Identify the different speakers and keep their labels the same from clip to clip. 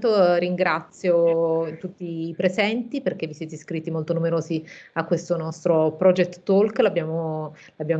Speaker 1: intanto ringrazio tutti i presenti perché vi siete iscritti molto numerosi a questo nostro Project Talk, l'abbiamo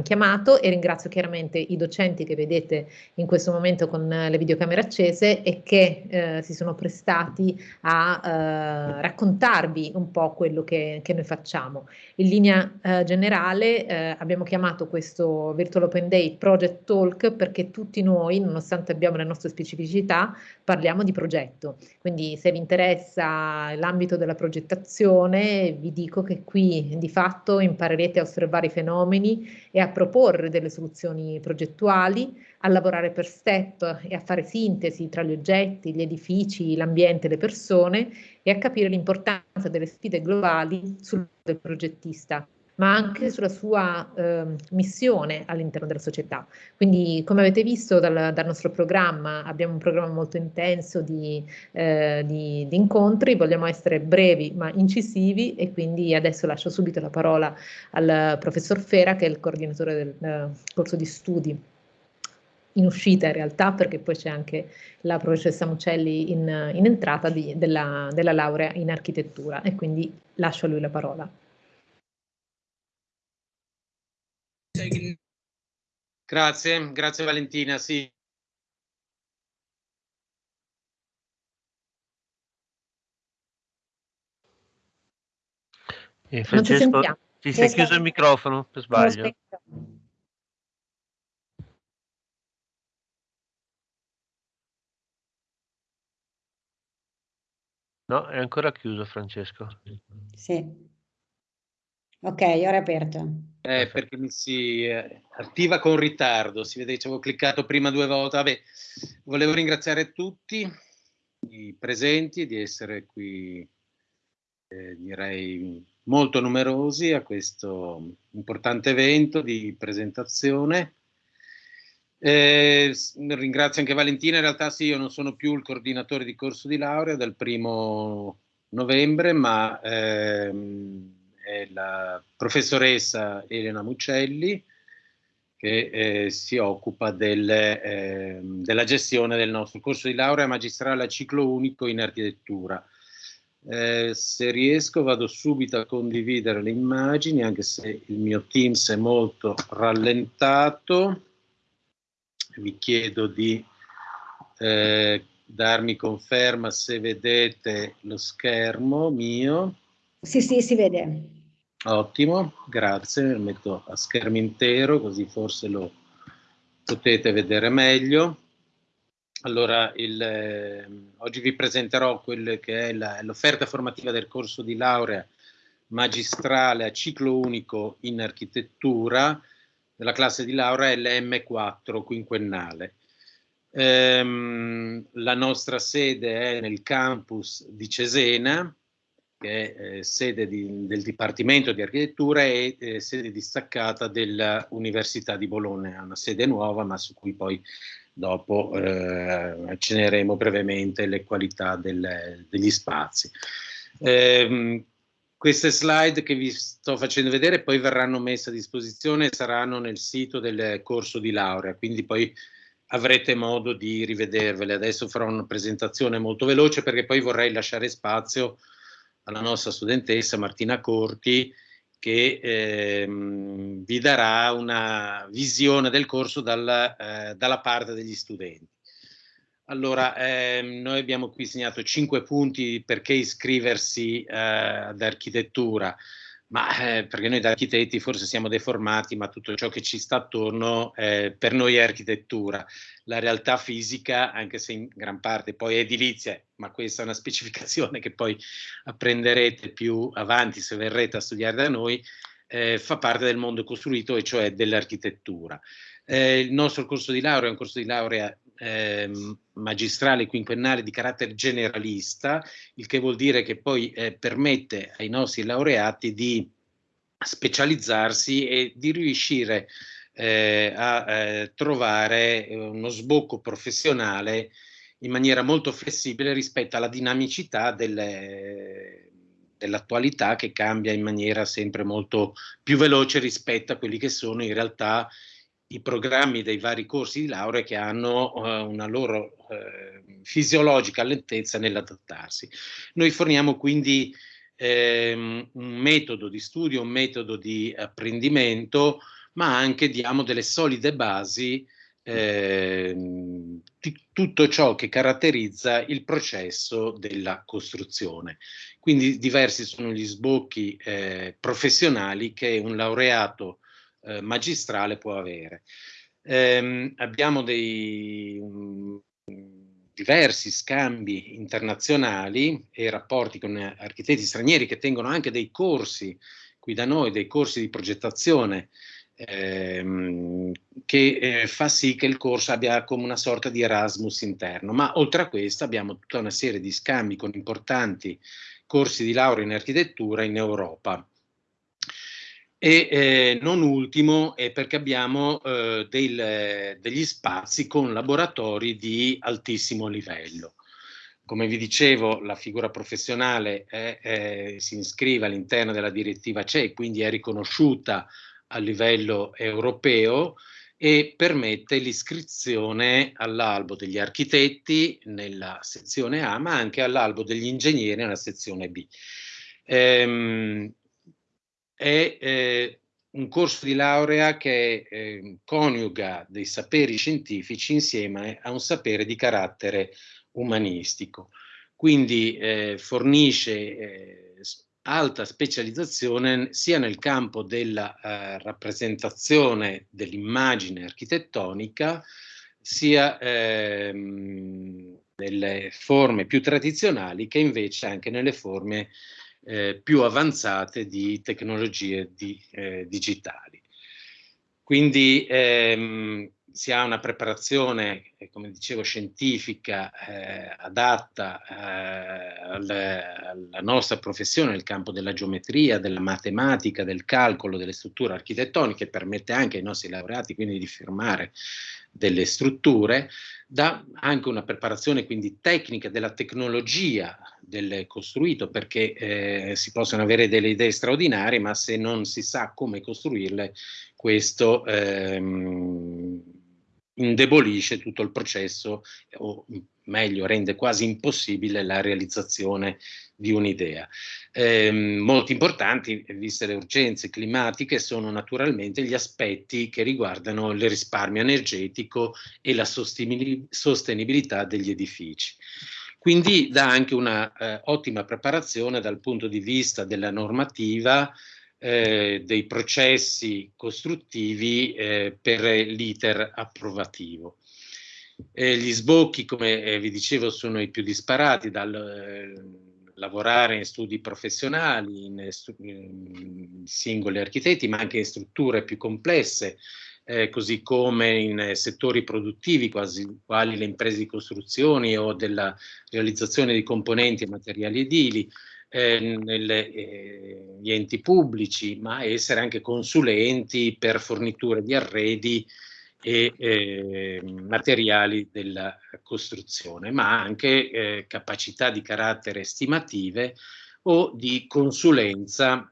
Speaker 1: chiamato, e ringrazio chiaramente i docenti che vedete in questo momento con le videocamere accese e che eh, si sono prestati a eh, raccontarvi un po' quello che, che noi facciamo. In linea eh, generale eh, abbiamo chiamato questo Virtual Open Day Project Talk perché tutti noi, nonostante abbiamo le nostre specificità, parliamo di progetto. Quindi se vi interessa l'ambito della progettazione, vi dico che qui di fatto imparerete a osservare i fenomeni e a proporre delle soluzioni progettuali, a lavorare per step e a fare sintesi tra gli oggetti, gli edifici, l'ambiente, le persone e a capire l'importanza delle sfide globali sul progettista ma anche sulla sua eh, missione all'interno della società. Quindi, come avete visto dal, dal, nostro programma, abbiamo un programma molto intenso di, eh, di, di, incontri, vogliamo essere brevi ma incisivi e quindi adesso lascio subito la parola al professor Fera, che è il coordinatore del uh, corso di studi in uscita in realtà, perché poi c'è anche la professoressa Mucelli in, in entrata di, della, della laurea in architettura e quindi lascio a lui la parola.
Speaker 2: Grazie, grazie Valentina. Sì.
Speaker 3: Eh, Francesco, ti sei chiuso il microfono per sbaglio. No, è ancora chiuso Francesco.
Speaker 4: Sì. Ok, ora è aperto.
Speaker 2: Eh, perché mi si eh, attiva con ritardo, si vede che ci avevo cliccato prima due volte. Vabbè, volevo ringraziare tutti i presenti di essere qui, eh, direi molto numerosi a questo importante evento di presentazione. Eh, ringrazio anche Valentina, in realtà sì, io non sono più il coordinatore di corso di laurea dal primo novembre, ma ehm, è la professoressa Elena Mucelli che eh, si occupa del, eh, della gestione del nostro corso di laurea magistrale a ciclo unico in architettura. Eh, se riesco vado subito a condividere le immagini anche se il mio Teams è molto rallentato. Vi chiedo di eh, darmi conferma se vedete lo schermo mio.
Speaker 4: Sì, sì, si vede.
Speaker 2: Ottimo, grazie, lo metto a schermo intero così forse lo potete vedere meglio. Allora, il, eh, oggi vi presenterò quella che è l'offerta formativa del corso di laurea magistrale a ciclo unico in architettura della classe di laurea LM4 quinquennale. Ehm, la nostra sede è nel campus di Cesena, che è eh, sede di, del Dipartimento di Architettura e eh, sede distaccata dell'Università di Bologna, una sede nuova ma su cui poi dopo eh, accenneremo brevemente le qualità del, degli spazi. Eh, queste slide che vi sto facendo vedere poi verranno messe a disposizione e saranno nel sito del corso di laurea, quindi poi avrete modo di rivedervele. Adesso farò una presentazione molto veloce perché poi vorrei lasciare spazio alla nostra studentessa Martina Corti che ehm, vi darà una visione del corso dal, eh, dalla parte degli studenti. Allora, ehm, noi abbiamo qui segnato cinque punti perché iscriversi eh, ad architettura ma eh, perché noi da architetti forse siamo deformati, ma tutto ciò che ci sta attorno eh, per noi è architettura. La realtà fisica, anche se in gran parte poi è edilizia, ma questa è una specificazione che poi apprenderete più avanti se verrete a studiare da noi, eh, fa parte del mondo costruito e cioè dell'architettura. Eh, il nostro corso di laurea è un corso di laurea eh, magistrale quinquennale di carattere generalista, il che vuol dire che poi eh, permette ai nostri laureati di specializzarsi e di riuscire eh, a eh, trovare uno sbocco professionale in maniera molto flessibile rispetto alla dinamicità delle, dell'attualità che cambia in maniera sempre molto più veloce rispetto a quelli che sono in realtà i programmi dei vari corsi di laurea che hanno uh, una loro uh, fisiologica lentezza nell'adattarsi. Noi forniamo quindi ehm, un metodo di studio, un metodo di apprendimento, ma anche diamo delle solide basi eh, di tutto ciò che caratterizza il processo della costruzione. Quindi diversi sono gli sbocchi eh, professionali che un laureato eh, magistrale può avere. Eh, abbiamo dei um, diversi scambi internazionali e rapporti con architetti stranieri che tengono anche dei corsi qui da noi, dei corsi di progettazione ehm, che eh, fa sì che il corso abbia come una sorta di Erasmus interno. Ma oltre a questo abbiamo tutta una serie di scambi con importanti corsi di laurea in architettura in Europa. E eh, non ultimo è perché abbiamo eh, del, degli spazi con laboratori di altissimo livello. Come vi dicevo, la figura professionale è, si iscrive all'interno della direttiva CE, quindi è riconosciuta a livello europeo e permette l'iscrizione all'albo degli architetti nella sezione A, ma anche all'albo degli ingegneri nella sezione B. Ehm, è eh, un corso di laurea che eh, coniuga dei saperi scientifici insieme a un sapere di carattere umanistico. Quindi eh, fornisce eh, alta specializzazione sia nel campo della eh, rappresentazione dell'immagine architettonica, sia ehm, nelle forme più tradizionali che invece anche nelle forme eh, più avanzate di tecnologie di, eh, digitali. Quindi ehm, si ha una preparazione, eh, come dicevo, scientifica eh, adatta eh, alla, alla nostra professione nel campo della geometria, della matematica, del calcolo, delle strutture architettoniche, permette anche ai nostri laureati quindi di firmare delle strutture, dà anche una preparazione quindi tecnica della tecnologia del costruito perché eh, si possono avere delle idee straordinarie ma se non si sa come costruirle questo ehm, indebolisce tutto il processo o meglio rende quasi impossibile la realizzazione di un'idea. Eh, molto importanti, viste le urgenze climatiche, sono naturalmente gli aspetti che riguardano il risparmio energetico e la sostenibilità degli edifici. Quindi dà anche una eh, ottima preparazione dal punto di vista della normativa eh, dei processi costruttivi eh, per l'iter approvativo. Eh, gli sbocchi, come eh, vi dicevo, sono i più disparati dal eh, lavorare in studi professionali, in, in, singoli architetti, ma anche in strutture più complesse, eh, così come in settori produttivi quasi, quali le imprese di costruzioni o della realizzazione di componenti e materiali edili, eh, negli eh, enti pubblici, ma essere anche consulenti per forniture di arredi e eh, materiali della costruzione, ma anche eh, capacità di carattere estimative o di consulenza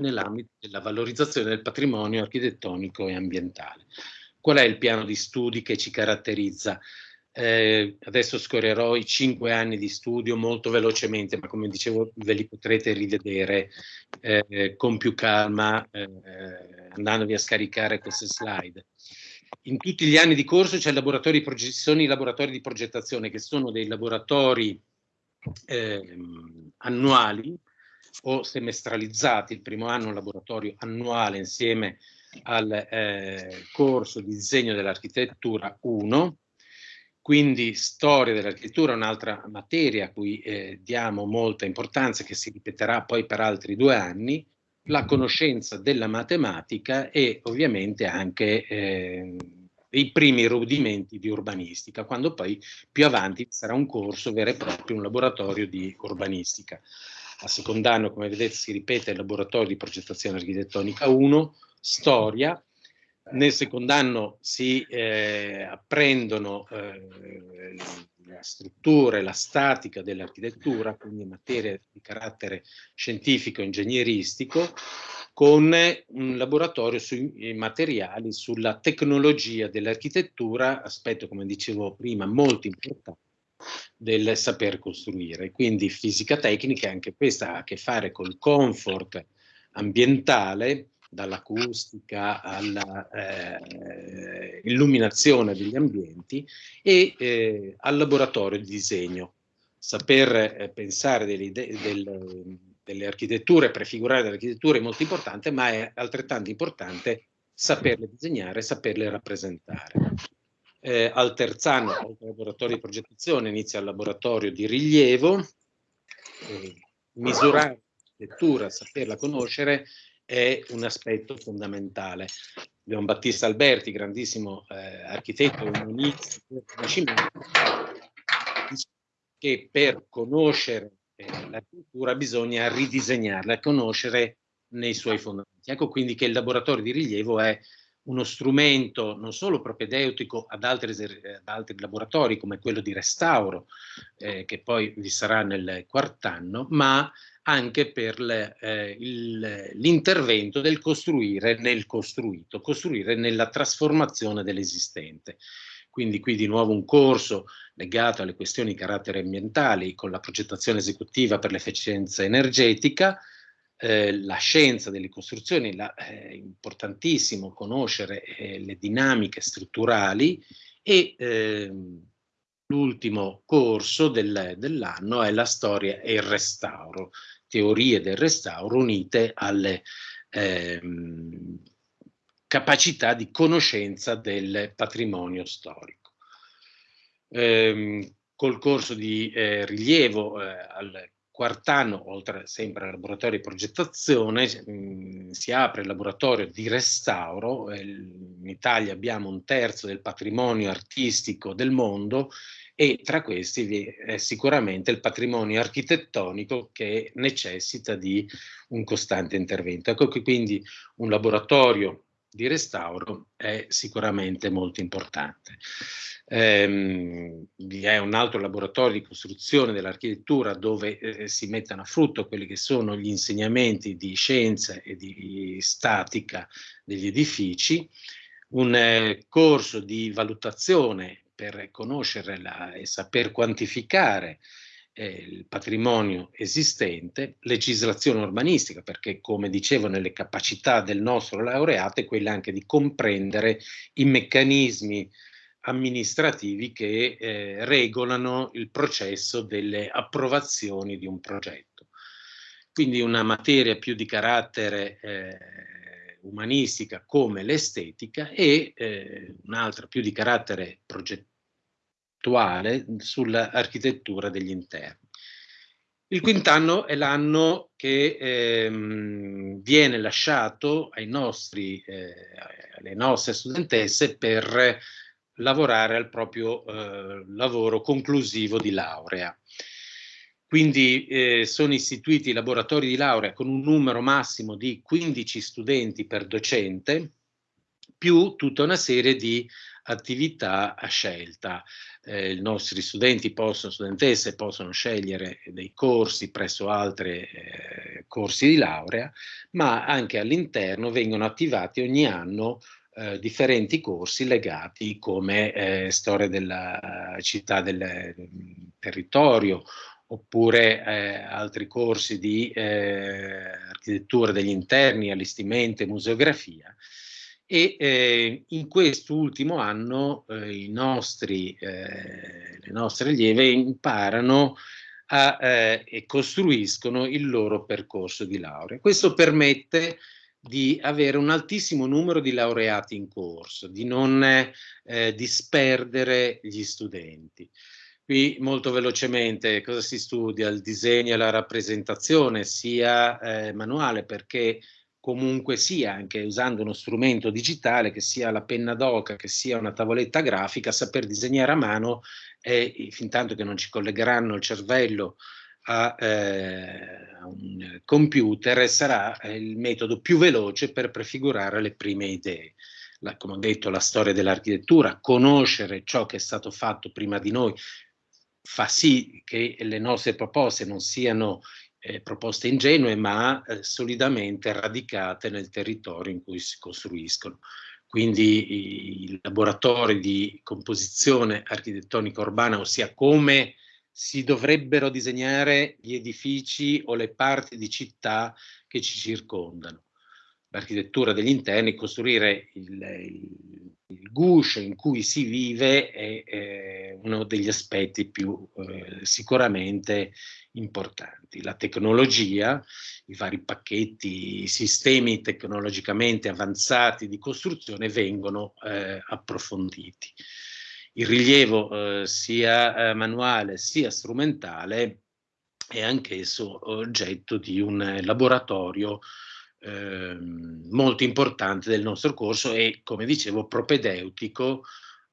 Speaker 2: nell'ambito della valorizzazione del patrimonio architettonico e ambientale. Qual è il piano di studi che ci caratterizza? Eh, adesso scorrerò i cinque anni di studio molto velocemente, ma come dicevo ve li potrete rivedere eh, con più calma eh, andandovi a scaricare queste slide. In tutti gli anni di corso c'è laboratori sono i laboratori di progettazione che sono dei laboratori ehm, annuali o semestralizzati. Il primo anno un laboratorio annuale insieme al eh, corso di disegno dell'architettura 1, quindi storia dell'architettura è un'altra materia a cui eh, diamo molta importanza, che si ripeterà poi per altri due anni, la conoscenza della matematica e ovviamente anche eh, i primi rudimenti di urbanistica, quando poi più avanti sarà un corso vero e proprio, un laboratorio di urbanistica. A secondo anno, come vedete, si ripete il laboratorio di progettazione architettonica 1, storia, nel secondo anno si eh, apprendono eh, la struttura e la statica dell'architettura, quindi materie di carattere scientifico e ingegneristico, con un laboratorio sui materiali, sulla tecnologia dell'architettura, aspetto come dicevo prima molto importante, del saper costruire. Quindi fisica tecnica, anche questa ha a che fare col comfort ambientale, dall'acustica all'illuminazione eh, degli ambienti e eh, al laboratorio di disegno. Saper eh, pensare delle, del, delle architetture, prefigurare delle architetture è molto importante, ma è altrettanto importante saperle disegnare, saperle rappresentare. Eh, al terzo anno, al laboratorio di progettazione, inizia il laboratorio di rilievo, eh, misurare l'architettura, saperla conoscere è un aspetto fondamentale. Abbiamo Battista Alberti, grandissimo eh, architetto che per conoscere eh, l'architettura bisogna ridisegnarla, conoscere nei suoi fondamenti. Ecco quindi che il laboratorio di rilievo è uno strumento non solo propedeutico ad altri, ad altri laboratori come quello di restauro, eh, che poi vi sarà nel quarto anno, ma anche per eh, l'intervento del costruire nel costruito, costruire nella trasformazione dell'esistente. Quindi qui di nuovo un corso legato alle questioni di carattere ambientale con la progettazione esecutiva per l'efficienza energetica, eh, la scienza delle costruzioni, la, è importantissimo conoscere eh, le dinamiche strutturali e ehm, l'ultimo corso del, dell'anno è la storia e il restauro, teorie del restauro unite alle ehm, capacità di conoscenza del patrimonio storico. Ehm, col corso di eh, rilievo eh, al quart'anno, oltre sempre al laboratorio di progettazione, mh, mm, si apre il laboratorio di restauro. Eh, in Italia abbiamo un terzo del patrimonio artistico del mondo e tra questi vi è sicuramente il patrimonio architettonico che necessita di un costante intervento. Ecco che quindi un laboratorio di restauro è sicuramente molto importante. Ehm, vi è un altro laboratorio di costruzione dell'architettura dove eh, si mettono a frutto quelli che sono gli insegnamenti di scienza e di statica degli edifici, un eh, corso di valutazione per conoscere la, e saper quantificare eh, il patrimonio esistente, legislazione urbanistica, perché come dicevo nelle capacità del nostro laureato è quella anche di comprendere i meccanismi amministrativi che eh, regolano il processo delle approvazioni di un progetto. Quindi una materia più di carattere eh, umanistica come l'estetica e eh, un'altra più di carattere progettuale sull'architettura degli interni. Il quint'anno è l'anno che ehm, viene lasciato ai nostri, eh, alle nostre studentesse per lavorare al proprio eh, lavoro conclusivo di laurea. Quindi eh, sono istituiti laboratori di laurea con un numero massimo di 15 studenti per docente, più tutta una serie di attività a scelta. Eh, I nostri studenti possono, studentesse possono scegliere dei corsi presso altri eh, corsi di laurea, ma anche all'interno vengono attivati ogni anno eh, differenti corsi legati come eh, storia della città del, del territorio oppure eh, altri corsi di eh, architettura degli interni, allestimento e museografia. E eh, in quest'ultimo anno eh, nostri, eh, le nostre allieve imparano a, eh, e costruiscono il loro percorso di laurea. Questo permette di avere un altissimo numero di laureati in corso, di non eh, disperdere gli studenti. Qui molto velocemente cosa si studia? Il disegno e la rappresentazione sia eh, manuale perché comunque sia, anche usando uno strumento digitale, che sia la penna d'oca, che sia una tavoletta grafica, saper disegnare a mano e fin tanto che non ci collegheranno il cervello a, eh, un computer sarà eh, il metodo più veloce per prefigurare le prime idee. La, come ho detto, la storia dell'architettura, conoscere ciò che è stato fatto prima di noi, fa sì che le nostre proposte non siano eh, proposte ingenue, ma eh, solidamente radicate nel territorio in cui si costruiscono. quindi i laboratori di composizione architettonica urbana, ossia come si dovrebbero disegnare gli edifici o le parti di città che ci circondano. L'architettura degli interni, costruire il, il, il guscio in cui si vive è, è uno degli aspetti più eh, sicuramente importanti. La tecnologia, i vari pacchetti, i sistemi tecnologicamente avanzati di costruzione vengono eh, approfonditi il rilievo eh, sia eh, manuale sia strumentale è anch'esso oggetto di un laboratorio eh, molto importante del nostro corso e, come dicevo, propedeutico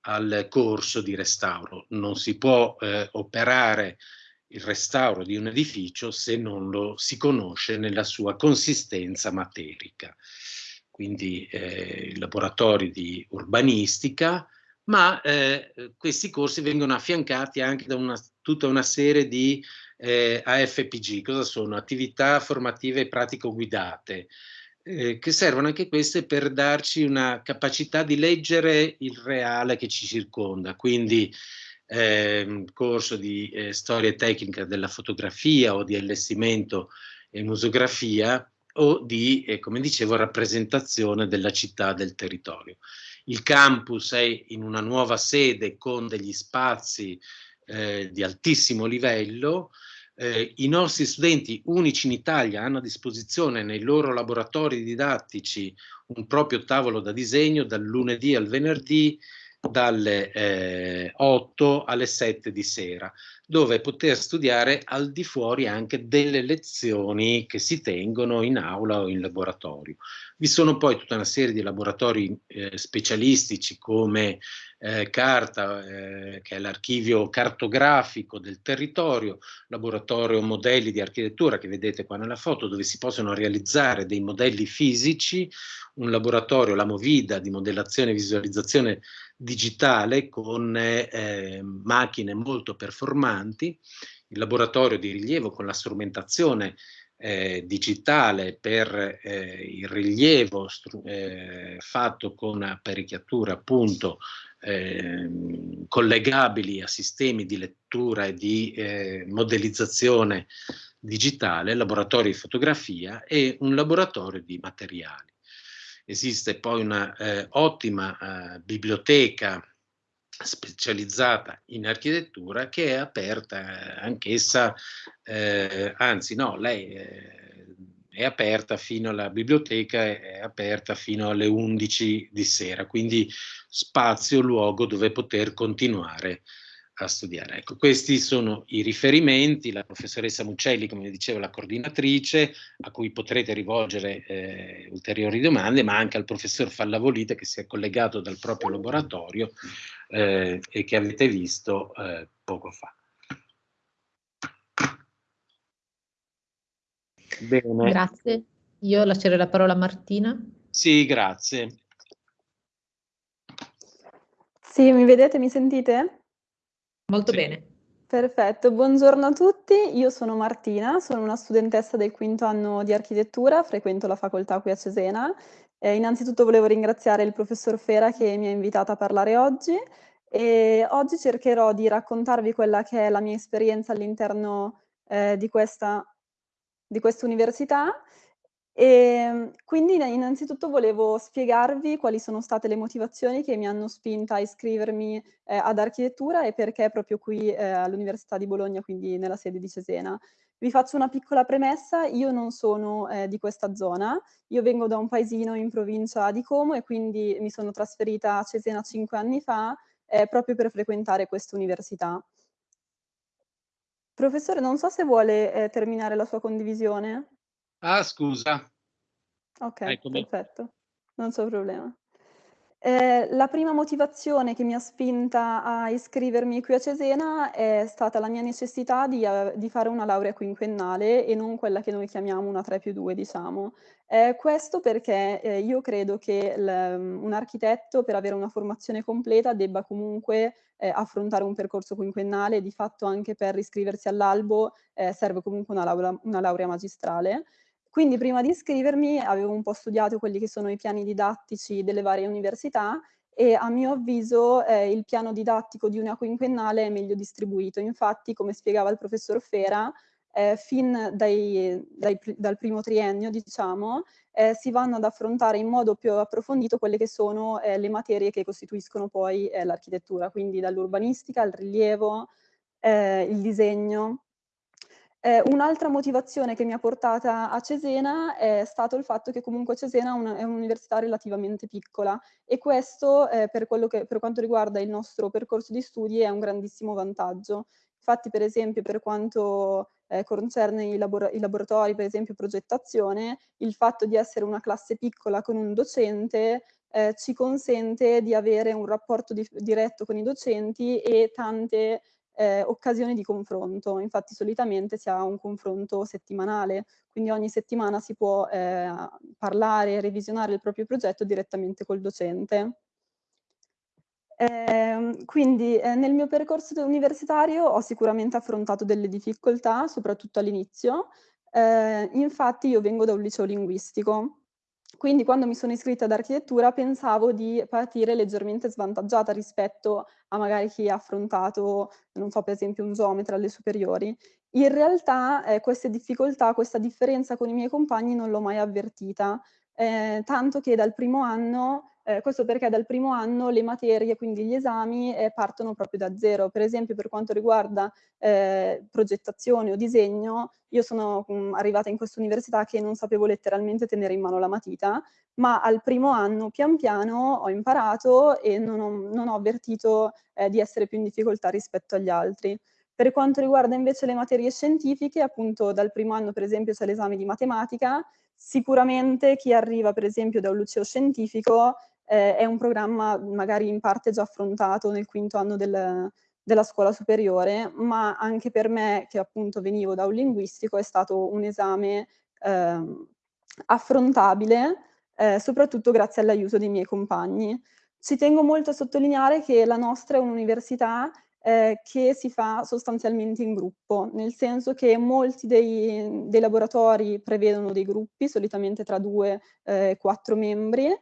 Speaker 2: al corso di restauro. Non si può eh, operare il restauro di un edificio se non lo si conosce nella sua consistenza materica. Quindi eh, laboratori di urbanistica, ma eh, questi corsi vengono affiancati anche da una, tutta una serie di eh, AFPG, cosa sono? Attività formative pratico-guidate, eh, che servono anche queste per darci una capacità di leggere il reale che ci circonda, quindi eh, corso di eh, storia tecnica della fotografia o di allestimento e musografia o di, eh, come dicevo, rappresentazione della città, del territorio. Il campus è in una nuova sede con degli spazi eh, di altissimo livello. Eh, I nostri studenti unici in Italia hanno a disposizione nei loro laboratori didattici un proprio tavolo da disegno dal lunedì al venerdì dalle eh, 8 alle 7 di sera, dove poter studiare al di fuori anche delle lezioni che si tengono in aula o in laboratorio. Vi sono poi tutta una serie di laboratori eh, specialistici come eh, Carta, eh, che è l'archivio cartografico del territorio, laboratorio modelli di architettura che vedete qua nella foto, dove si possono realizzare dei modelli fisici, un laboratorio, la Movida, di modellazione e visualizzazione digitale con eh, macchine molto performanti, il laboratorio di rilievo con la strumentazione eh, digitale per eh, il rilievo eh, fatto con apparecchiature appunto ehm, collegabili a sistemi di lettura e di eh, modellizzazione digitale, laboratorio di fotografia e un laboratorio di materiali. Esiste poi una eh, ottima eh, biblioteca specializzata in architettura che è aperta eh, anch'essa, eh, anzi no, lei eh, è aperta fino alla biblioteca, è aperta fino alle 11 di sera, quindi spazio, luogo dove poter continuare a studiare. Ecco, questi sono i riferimenti, la professoressa Muccelli, come diceva, la coordinatrice, a cui potrete rivolgere eh, ulteriori domande, ma anche al professor Fallavolite che si è collegato dal proprio laboratorio eh, e che avete visto eh, poco fa.
Speaker 1: Bene. Grazie. Io lascerei la parola a Martina.
Speaker 2: Sì, grazie.
Speaker 5: Sì, mi vedete, mi sentite?
Speaker 1: Molto sì. bene.
Speaker 5: Perfetto, buongiorno a tutti, io sono Martina, sono una studentessa del quinto anno di architettura, frequento la facoltà qui a Cesena. Eh, innanzitutto volevo ringraziare il professor Fera che mi ha invitata a parlare oggi e oggi cercherò di raccontarvi quella che è la mia esperienza all'interno eh, di questa di questa università e ehm, quindi innanzitutto volevo spiegarvi quali sono state le motivazioni che mi hanno spinta a iscrivermi eh, ad architettura e perché proprio qui eh, all'Università di Bologna, quindi nella sede di Cesena. Vi faccio una piccola premessa, io non sono eh, di questa zona, io vengo da un paesino in provincia di Como e quindi mi sono trasferita a Cesena cinque anni fa eh, proprio per frequentare questa università. Professore, non so se vuole eh, terminare la sua condivisione.
Speaker 2: Ah, scusa.
Speaker 5: Ok, Eccomi. perfetto, non c'è problema. Eh, la prima motivazione che mi ha spinta a iscrivermi qui a Cesena è stata la mia necessità di, uh, di fare una laurea quinquennale e non quella che noi chiamiamo una 3 più 2, diciamo. Eh, questo perché eh, io credo che un architetto per avere una formazione completa debba comunque eh, affrontare un percorso quinquennale, di fatto anche per iscriversi all'albo eh, serve comunque una laurea, una laurea magistrale Quindi prima di iscrivermi avevo un po' studiato quelli che sono i piani didattici delle varie università e a mio avviso eh, il piano didattico di una quinquennale è meglio distribuito. Infatti, come spiegava il professor Fera, eh, fin dai, dai, dal primo triennio, diciamo, eh, si vanno ad affrontare in modo più approfondito quelle che sono eh, le materie che costituiscono poi eh, l'architettura, quindi dall'urbanistica al rilievo, eh, il disegno, eh, un'altra motivazione che mi ha portata a Cesena è stato il fatto che comunque Cesena è un'università relativamente piccola e questo eh, per, che, per, quanto riguarda il nostro percorso di studi è un grandissimo vantaggio. Infatti per esempio per quanto eh, concerne i, labor i, laboratori, per esempio progettazione, il fatto di essere una classe piccola con un docente eh, ci consente di avere un rapporto di diretto con i docenti e tante eh, occasioni di confronto. Infatti solitamente si ha un confronto settimanale, quindi ogni settimana si può eh, parlare e revisionare il proprio progetto direttamente col docente. Eh, quindi eh, nel mio percorso universitario ho sicuramente affrontato delle difficoltà, soprattutto all'inizio. Eh, infatti io vengo da un liceo linguistico, quindi quando mi sono iscritta ad architettura pensavo di partire leggermente svantaggiata rispetto a magari chi ha affrontato, non so, per esempio un geometra alle superiori. In realtà eh, queste difficoltà, questa differenza con i miei compagni non l'ho mai avvertita, eh, tanto che dal primo anno eh, questo perché dal primo anno le materie, quindi gli esami, eh, partono proprio da zero. Per esempio per quanto riguarda eh, progettazione o disegno, io sono mh, mm, arrivata in questa università che non sapevo letteralmente tenere in mano la matita, ma al primo anno pian piano ho imparato e non ho, non ho avvertito eh, di essere più in difficoltà rispetto agli altri. Per quanto riguarda invece le materie scientifiche, appunto dal primo anno per esempio c'è l'esame di matematica, sicuramente chi arriva per esempio da un liceo scientifico eh, è un programma magari in parte già affrontato nel quinto anno del, della scuola superiore, ma anche per me, che appunto venivo da un linguistico, è stato un esame eh, affrontabile, eh, soprattutto grazie all'aiuto dei miei compagni. Ci tengo molto a sottolineare che la nostra è un'università eh, che si fa sostanzialmente in gruppo, nel senso che molti dei, dei laboratori prevedono dei gruppi, solitamente tra due e eh, quattro membri,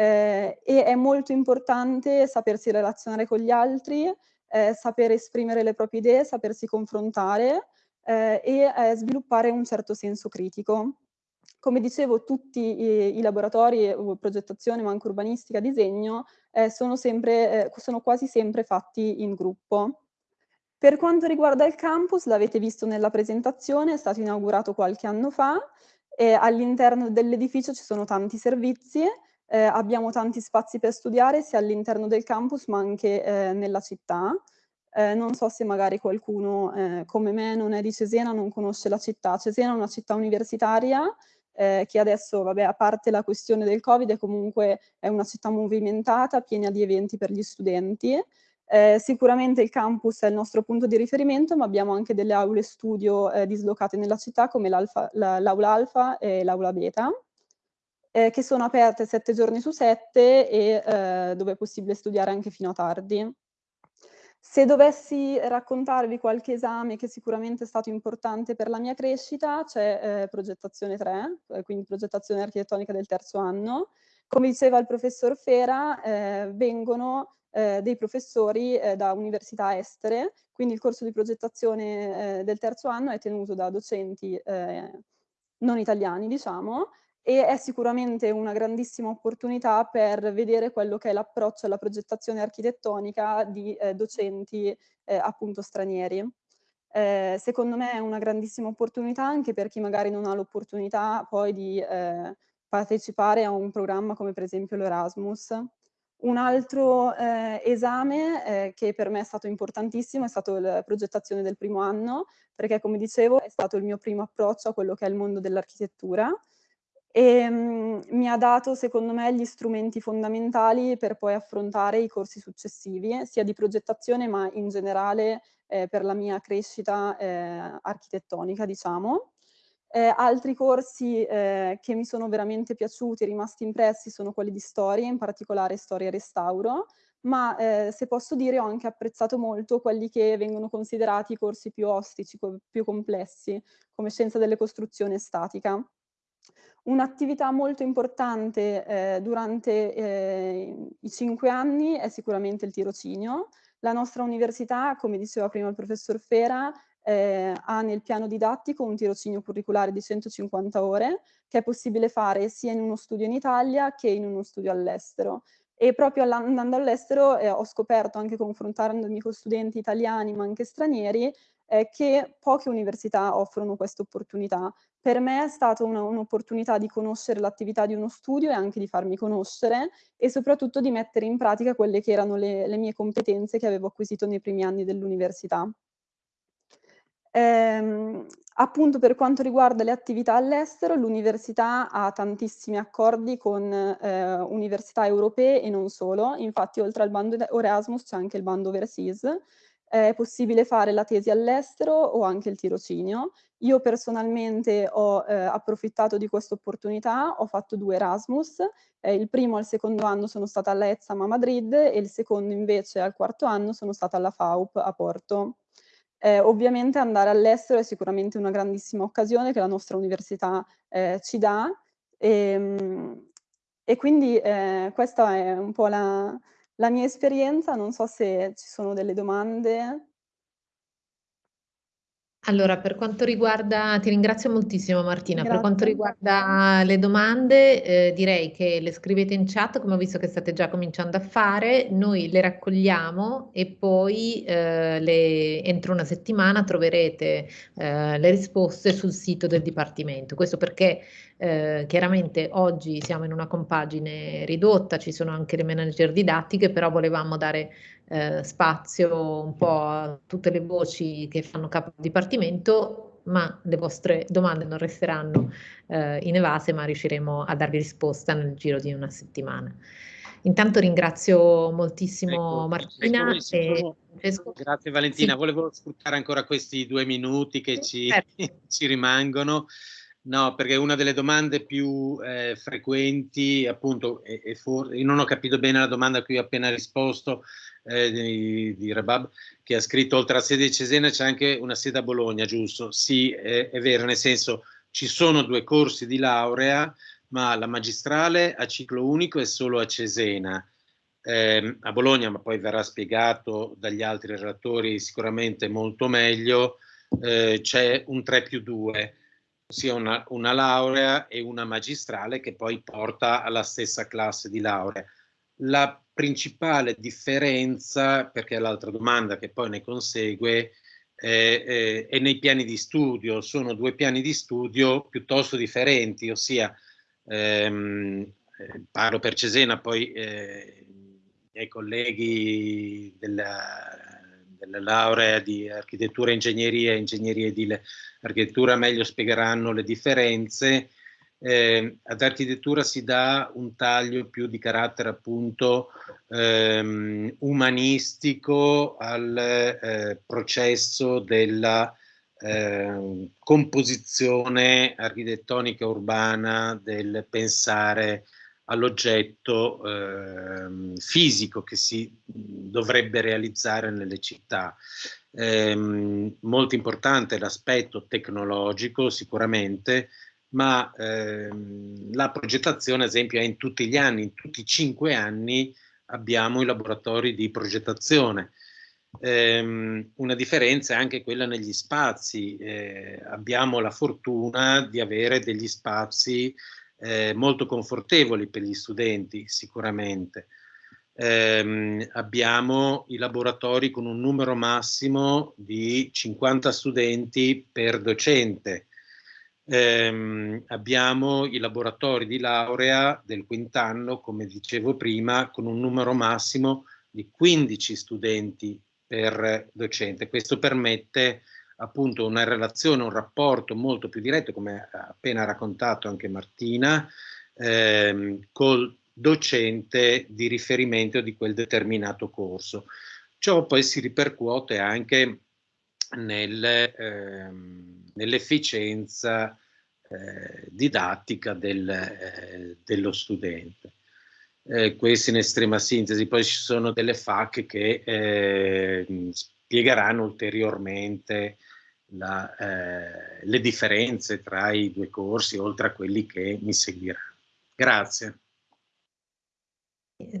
Speaker 5: eh, e è molto importante sapersi relazionare con gli altri, eh, saper esprimere le proprie idee, sapersi confrontare eh, e eh, sviluppare un certo senso critico. Come dicevo, tutti i, i laboratori, progettazione, ma anche urbanistica, disegno, eh, sono, sempre, eh, sono quasi sempre fatti in gruppo. Per quanto riguarda il campus, l'avete visto nella presentazione, è stato inaugurato qualche anno fa, all'interno dell'edificio ci sono tanti servizi, eh, abbiamo tanti spazi per studiare sia all'interno del campus ma anche eh, nella città. Eh, non so se magari qualcuno eh, come me non è di Cesena, non conosce la città. Cesena è una città universitaria eh, che adesso, vabbè, a parte la questione del Covid, comunque è una città movimentata, piena di eventi per gli studenti. Eh, sicuramente il campus è il nostro punto di riferimento, ma abbiamo anche delle aule studio dislocate nella città come l'aula alfa e l'aula beta eh, che sono aperte sette giorni su sette e eh, dove è possibile studiare anche fino a tardi. Se dovessi raccontarvi qualche esame che sicuramente è stato importante per la mia crescita, c'è eh, progettazione 3, eh, quindi progettazione architettonica del terzo anno. Come diceva il professor Fera, eh, vengono eh, dei professori eh, da università estere, quindi il corso di progettazione del terzo anno è tenuto da docenti non italiani, diciamo, e è sicuramente una grandissima opportunità per vedere quello che è l'approccio alla progettazione architettonica di eh, docenti eh, appunto stranieri. Eh, secondo me è una grandissima opportunità anche per chi magari non ha l'opportunità poi di eh, partecipare a un programma come per esempio l'Erasmus. Un altro eh, esame eh, che per me è stato importantissimo è stato la progettazione del primo anno, perché come dicevo è stato il mio primo approccio a quello che è il mondo dell'architettura e mh, mi ha dato secondo me gli strumenti fondamentali per poi affrontare i corsi successivi, sia di progettazione ma in generale eh, per la mia crescita eh, architettonica, diciamo. Eh, altri corsi eh, che mi sono veramente piaciuti, rimasti impressi, sono quelli di storia, in particolare storia e restauro, ma eh, se posso dire ho anche apprezzato molto quelli che vengono considerati i corsi più ostici, più complessi, come scienza delle costruzioni e statica Un'attività molto importante eh, durante eh, i cinque anni è sicuramente il tirocinio. La nostra università, come diceva prima il professor Fera, eh, ha nel piano didattico un tirocinio curriculare di 150 ore che è possibile fare sia in uno studio in Italia che in uno studio all'estero. E proprio andando all'estero eh, ho scoperto, anche confrontandomi con studenti italiani ma anche stranieri, eh, che poche università offrono questa opportunità. Per me è stata un'opportunità un di conoscere l'attività di uno studio e anche di farmi conoscere e soprattutto di mettere in pratica quelle che erano le, le mie competenze che avevo acquisito nei primi anni dell'università. Ehm, appunto per quanto riguarda le attività all'estero, l'università ha tantissimi accordi con eh, università europee e non solo, infatti oltre al bando Erasmus c'è anche il bando Overseas, è possibile fare la tesi all'estero o anche il tirocinio. Io personalmente ho eh, approfittato di questa opportunità, ho fatto due Erasmus, eh, il primo al secondo anno sono stata alla a Madrid e il secondo invece al quarto anno sono stata alla FAUP a Porto. Eh, ovviamente andare all'estero è sicuramente una grandissima occasione che la nostra università eh, ci dà e, ehm, e quindi eh, questa è un po' la, la mia esperienza, non so se ci sono delle domande.
Speaker 1: Allora, per quanto riguarda, ti ringrazio moltissimo Martina, Grazie. per quanto riguarda le domande eh, direi che le scrivete in chat come ho visto che state già cominciando a fare, noi le raccogliamo e poi eh, le, entro una settimana troverete eh, le risposte sul sito del Dipartimento. Questo perché eh, chiaramente oggi siamo in una compagine ridotta, ci sono anche le manager didattiche, però volevamo dare eh, spazio un po' a tutte le voci che fanno capo al Dipartimento, ma le vostre domande non resteranno eh, inevase, ma riusciremo a darvi risposta nel giro di una settimana. Intanto ringrazio moltissimo ecco, Martina ecco, e
Speaker 2: Francesco. Grazie Valentina, sì. volevo sfruttare ancora questi due minuti che ci, certo. ci rimangono. No, perché una delle domande più eh, frequenti, appunto, e, e for- non ho capito bene la domanda a cui ho appena risposto, eh, di, di Rabab, che ha scritto oltre a sede di Cesena c'è anche una sede a Bologna, giusto? Sì, è, è vero, nel senso ci sono due corsi di laurea, ma la magistrale a ciclo unico è solo a Cesena. Eh, a Bologna, ma poi verrà spiegato dagli altri relatori sicuramente molto meglio, eh, c'è un 3 più 2, ossia una, una laurea e una magistrale che poi porta alla stessa classe di laurea. La principale differenza, perché è l'altra domanda che poi ne consegue, eh, eh, è nei piani di studio. Sono due piani di studio piuttosto differenti, ossia ehm, eh, parlo per Cesena, poi eh, i miei colleghi della, della laurea di architettura, ingegneria e ingegneria edile architettura meglio spiegheranno le differenze eh, ad architettura si dà un taglio più di carattere appunto ehm, umanistico al eh, processo della eh, composizione architettonica urbana del pensare all'oggetto eh, fisico che si dovrebbe realizzare nelle città. Eh, molto importante l'aspetto tecnologico sicuramente, ma ehm, la progettazione, ad esempio, è in tutti gli anni, in tutti i cinque anni abbiamo i laboratori di progettazione. Eh, una differenza è anche quella negli spazi. Eh, abbiamo la fortuna di avere degli spazi eh, molto confortevoli per gli studenti, sicuramente. Eh, abbiamo i laboratori con un numero massimo di 50 studenti per docente ehm, abbiamo i laboratori di laurea del quint'anno, come dicevo prima, con un numero massimo di 15 studenti per docente. Questo permette appunto una relazione, un rapporto molto più diretto, come ha appena raccontato anche Martina, ehm, col docente di riferimento di quel determinato corso. Ciò poi si ripercuote anche nel, ehm, nell'efficienza eh, didattica del, eh, dello studente. Eh, questo in estrema sintesi, poi ci sono delle FAC che eh, spiegheranno ulteriormente la, eh, le differenze tra i due corsi, oltre a quelli che mi seguiranno. Grazie.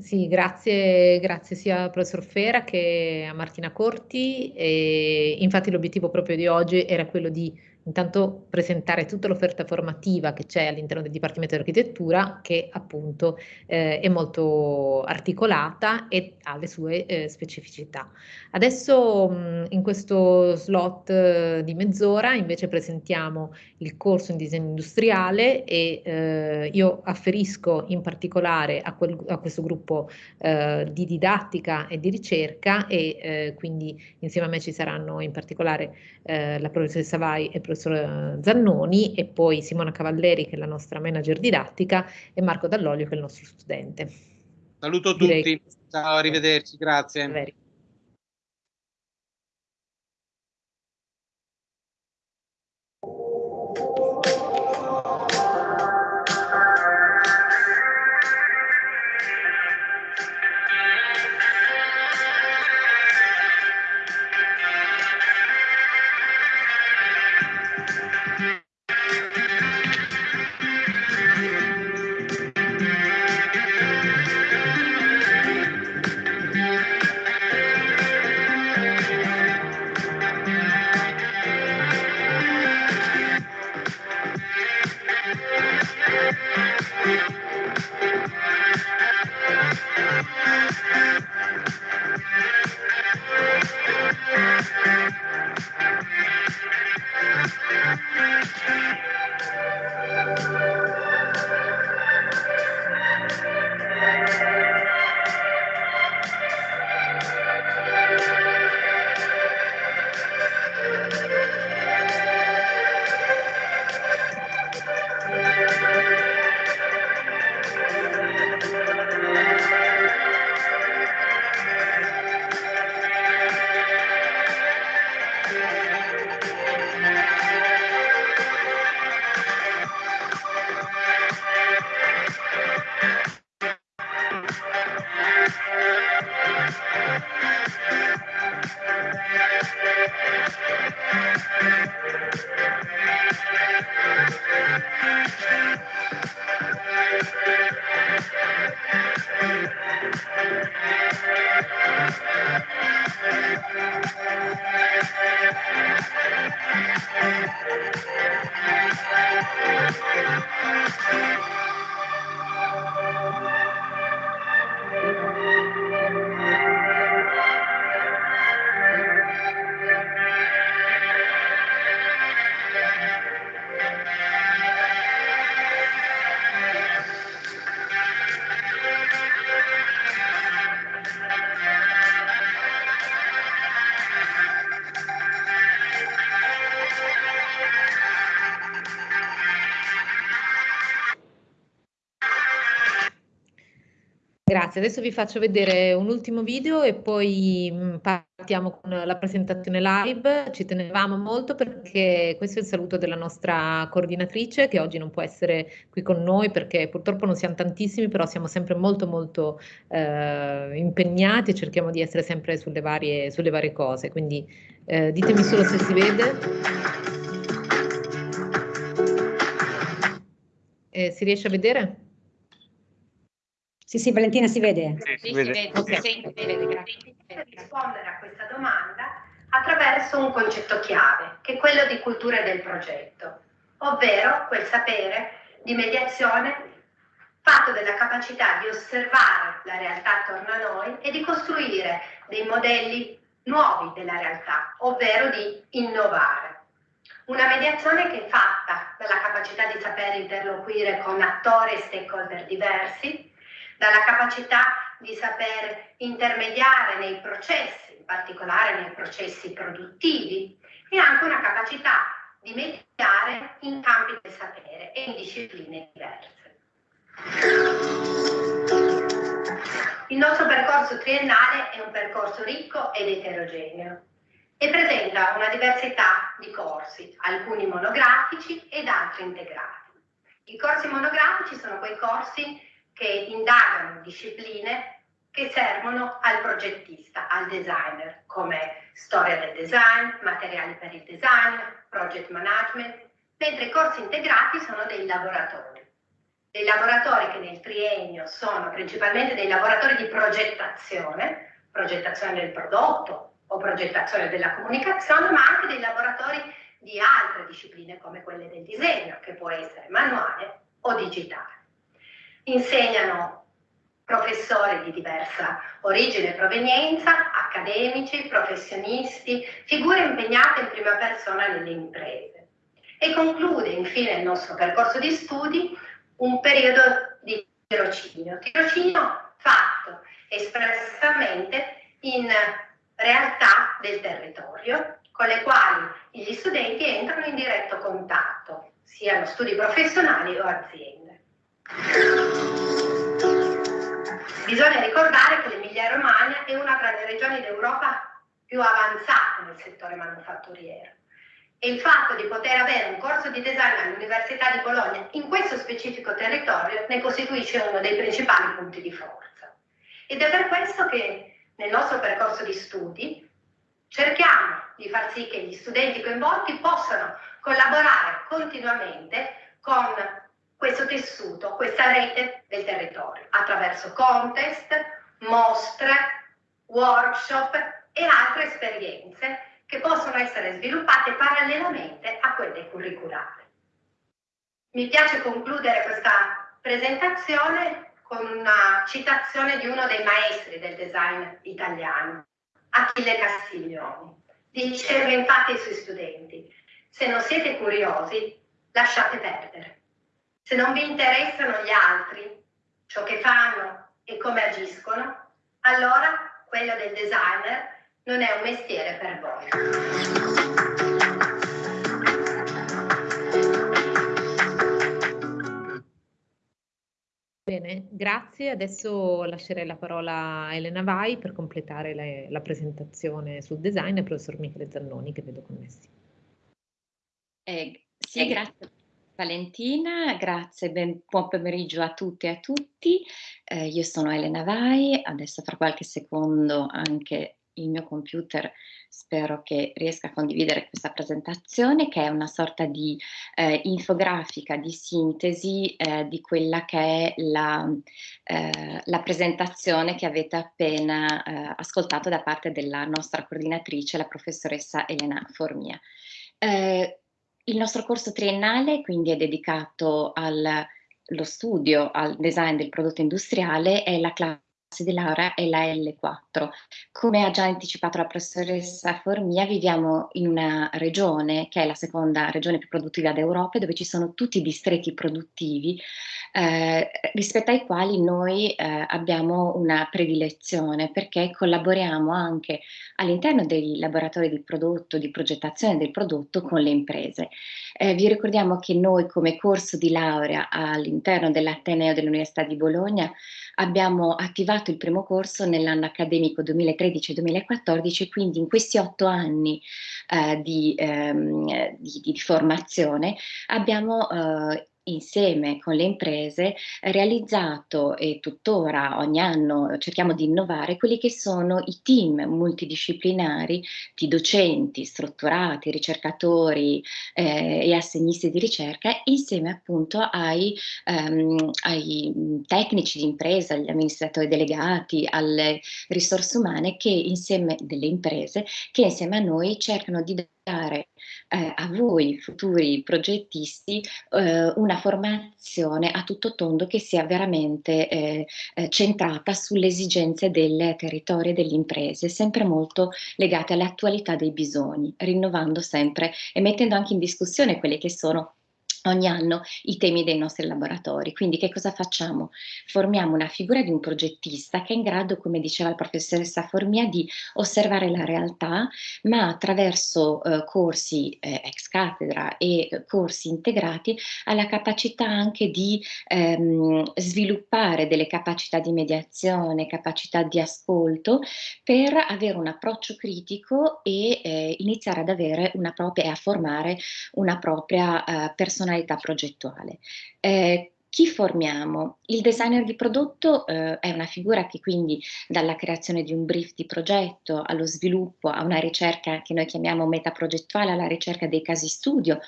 Speaker 1: Sì, grazie, grazie sia al professor Fera che a Martina Corti. E infatti l'obiettivo proprio di oggi era quello di intanto presentare tutta l'offerta formativa che c'è all'interno del Dipartimento di Architettura che appunto eh, è molto articolata e ha le sue eh, specificità. Adesso mh, in questo slot eh, di mezz'ora invece presentiamo il corso in disegno industriale e eh, io afferisco in particolare a, quel, a questo gruppo eh, di didattica e di ricerca e quindi insieme a me ci saranno in particolare la professoressa Vai e il professor professor Zannoni e poi Simona Cavalleri che è la nostra manager didattica e Marco Dall'Olio che è il nostro studente.
Speaker 2: Saluto Direi tutti, ciao, arrivederci, grazie.
Speaker 1: Veri. Grazie, adesso vi faccio vedere un ultimo video e poi mm, partiamo con la presentazione live. Ci tenevamo molto perché questo è il saluto della nostra coordinatrice che oggi non può essere qui con noi perché purtroppo non siamo tantissimi, però siamo sempre molto molto eh, impegnati e cerchiamo di essere sempre sulle varie, sulle varie cose. Quindi eh, ditemi solo se si vede. Eh, si riesce a vedere?
Speaker 4: Sì, sì, Valentina si vede.
Speaker 6: Sì, si vede. Si vede, si vede, grazie. Per rispondere a questa domanda attraverso un concetto chiave, che è quello di cultura del progetto, ovvero quel sapere di mediazione fatto della capacità di osservare la realtà attorno a noi e di costruire dei modelli nuovi della realtà, ovvero di innovare. Una mediazione che è fatta dalla capacità di saper interloquire con attori e stakeholder diversi, dalla capacità di saper intermediare nei processi, in particolare nei processi produttivi, e anche una capacità di mediare in campi del sapere e in discipline diverse. Il nostro percorso triennale è un percorso ricco ed eterogeneo e presenta una diversità di corsi, alcuni monografici ed altri integrati. I corsi monografici sono quei corsi che indagano discipline che servono al progettista, al designer, come storia del design, materiali per il design, project management, mentre i corsi integrati sono dei laboratori. Dei laboratori che nel triennio sono principalmente dei laboratori di progettazione, progettazione del prodotto o progettazione della comunicazione, ma anche dei laboratori di altre discipline come quelle del disegno, che può essere manuale o digitale. Insegnano professori di diversa origine e provenienza, accademici, professionisti, figure impegnate in prima persona nelle imprese. E conclude infine il nostro percorso di studi un periodo di tirocinio, tirocinio fatto espressamente in realtà del territorio con le quali gli studenti entrano in diretto contatto, siano studi professionali o aziende. Bisogna ricordare che l'Emilia Romagna è una tra le regioni d'Europa più avanzate nel settore manufatturiero e il fatto di poter avere un corso di design all'Università di Bologna in questo specifico territorio ne costituisce uno dei principali punti di forza. Ed è per questo che nel nostro percorso di studi cerchiamo di far sì che gli studenti coinvolti possano collaborare continuamente con questo tessuto, questa rete del territorio, attraverso contest, mostre, workshop e altre esperienze che possono essere sviluppate parallelamente a quelle curriculari. Mi piace concludere questa presentazione con una citazione di uno dei maestri del design italiano, Achille Castiglioni. Diceva infatti ai suoi studenti, se non siete curiosi, lasciate perdere. Se non vi interessano gli altri, ciò che fanno e come agiscono, allora quello del designer non è un mestiere per voi.
Speaker 1: Bene, grazie. Adesso lascerei la parola a Elena Vai per completare la, la presentazione sul design e al professor Michele Zannoni che vedo connessi.
Speaker 7: Eh, sì, grazie Valentina, grazie, ben, buon pomeriggio a tutte e a tutti. Eh, io sono Elena Vai, adesso fra qualche secondo anche il mio computer spero che riesca a condividere questa presentazione che è una sorta di eh, infografica di sintesi eh, di quella che è la, eh, la presentazione che avete appena eh, ascoltato da parte della nostra coordinatrice, la professoressa Elena Formia. Eh, il nostro corso triennale quindi è dedicato allo studio, al design del prodotto industriale e la classe di laurea è la L4. Come ha già anticipato la professoressa Formia, viviamo in una regione che è la seconda regione più produttiva d'Europa, dove ci sono tutti i distretti produttivi eh, rispetto ai quali noi eh, abbiamo una predilezione perché collaboriamo anche all'interno dei laboratori di prodotto, di progettazione del prodotto con le imprese. Eh, vi ricordiamo che noi come corso di laurea all'interno dell'Ateneo dell'Università di Bologna abbiamo attivato il primo corso nell'anno accademico 2013-2014, quindi in questi otto anni eh, di, ehm, di, di, formazione abbiamo eh, insieme con le imprese realizzato e tuttora ogni anno cerchiamo di innovare quelli che sono i team multidisciplinari di docenti, strutturati, ricercatori eh, e assegnisti di ricerca insieme appunto ai, um, ai tecnici di impresa, agli amministratori delegati, alle risorse umane che insieme delle imprese che insieme a noi cercano di dare eh, a voi futuri progettisti eh, una formazione a tutto tondo che sia veramente eh, eh centrata sulle esigenze del territorio e delle imprese, sempre molto legate all'attualità dei bisogni, rinnovando sempre e mettendo anche in discussione quelle che sono ogni anno i temi dei nostri laboratori. Quindi che cosa facciamo? Formiamo una figura di un progettista che è in grado, come diceva la professoressa Formia, di osservare la realtà, ma attraverso eh, corsi eh, ex cattedra e corsi integrati ha la capacità anche di ehm, sviluppare delle capacità di mediazione, capacità di ascolto per avere un approccio critico e eh, iniziare ad avere una propria e a formare una propria eh, personalità personalità progettuale. Eh, chi formiamo? Il designer di prodotto eh, è una figura che quindi dalla creazione di un brief di progetto allo sviluppo, a una ricerca che noi chiamiamo metaprogettuale, alla ricerca dei casi studio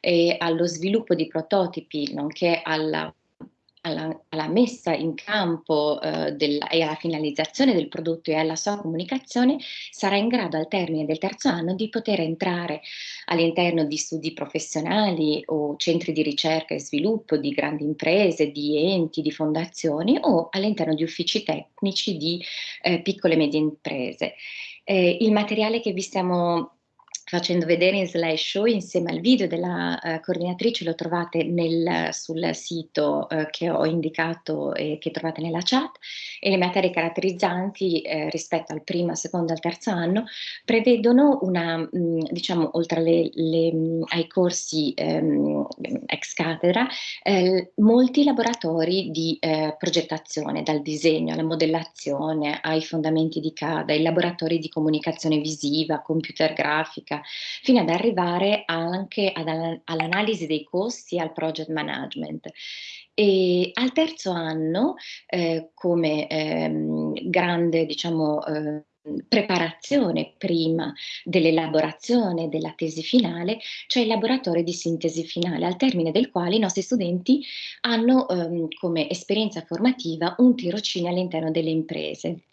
Speaker 7: e allo sviluppo di prototipi, nonché alla alla, alla, messa in campo eh, del, e alla finalizzazione del prodotto e alla sua comunicazione sarà in grado al termine del terzo anno di poter entrare all'interno di studi professionali o centri di ricerca e sviluppo di grandi imprese, di enti, di fondazioni o all'interno di uffici tecnici di eh, piccole e medie imprese. Eh, il materiale che vi stiamo facendo vedere in slideshow insieme al video della uh, coordinatrice lo trovate nel, sul sito uh, che ho indicato e che trovate nella chat. E le materie caratterizzanti eh, rispetto al primo, al secondo e al terzo anno prevedono una, mh, mm, diciamo, oltre le, le, mh, ai corsi ehm, ex cattedra, eh, molti laboratori di eh, progettazione, dal disegno alla modellazione, ai fondamenti di CADA, ai laboratori di comunicazione visiva, computer grafica, fino ad arrivare anche all'analisi dei costi e al project management. E al terzo anno, eh, come ehm, grande, diciamo, eh, preparazione prima dell'elaborazione della tesi finale, c'è il laboratorio di sintesi finale, al termine del quale i nostri studenti hanno ehm, come esperienza formativa un tirocinio all'interno delle imprese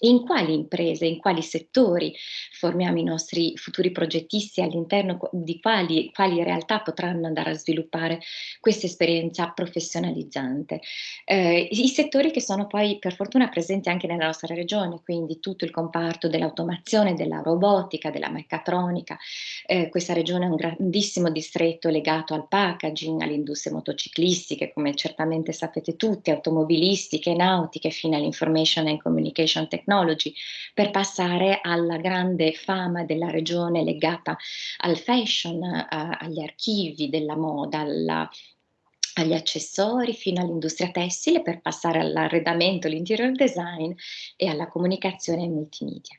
Speaker 7: in quali imprese, in quali settori formiamo i nostri futuri progettisti, all'interno di quali, quali, realtà potranno andare a sviluppare questa esperienza professionalizzante. Eh, I settori che sono poi per fortuna presenti anche nella nostra regione, quindi tutto il comparto dell'automazione, della robotica, della meccatronica. Eh, questa regione è un grandissimo distretto legato al packaging, alle industrie motociclistiche, come certamente sapete tutti, automobilistiche, nautiche, fino all'information and communication technology Technology, per passare alla grande fama della regione legata al fashion, a, agli archivi della moda, alla, agli accessori fino all'industria tessile per passare all'arredamento, l'interior design e alla comunicazione multimedia.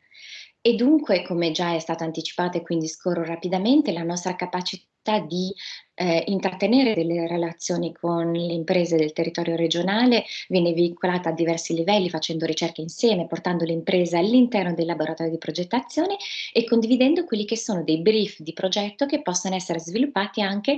Speaker 7: E dunque, come già è stato anticipato e quindi scorro rapidamente, la nostra capacità di eh, intrattenere delle relazioni con le imprese del territorio regionale viene veicolata a diversi livelli facendo ricerche insieme, portando le imprese all'interno del laboratorio di progettazione e condividendo quelli che sono dei brief di progetto che possono essere sviluppati anche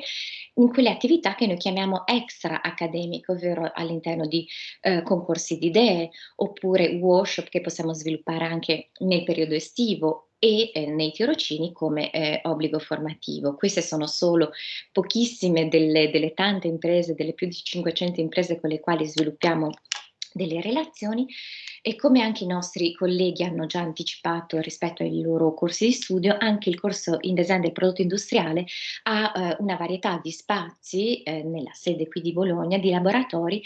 Speaker 7: in quelle attività che noi chiamiamo extra accademiche, ovvero all'interno di eh, concorsi di idee oppure workshop che possiamo sviluppare anche nel periodo estivo e eh, nei tirocini come eh, obbligo formativo. Queste sono solo pochissime delle, delle tante imprese, delle più di 500 imprese con le quali sviluppiamo delle relazioni e come anche i nostri colleghi hanno già anticipato rispetto ai loro corsi di studio, anche il corso in design del prodotto industriale ha eh, una varietà di spazi eh, nella sede qui di Bologna, di laboratori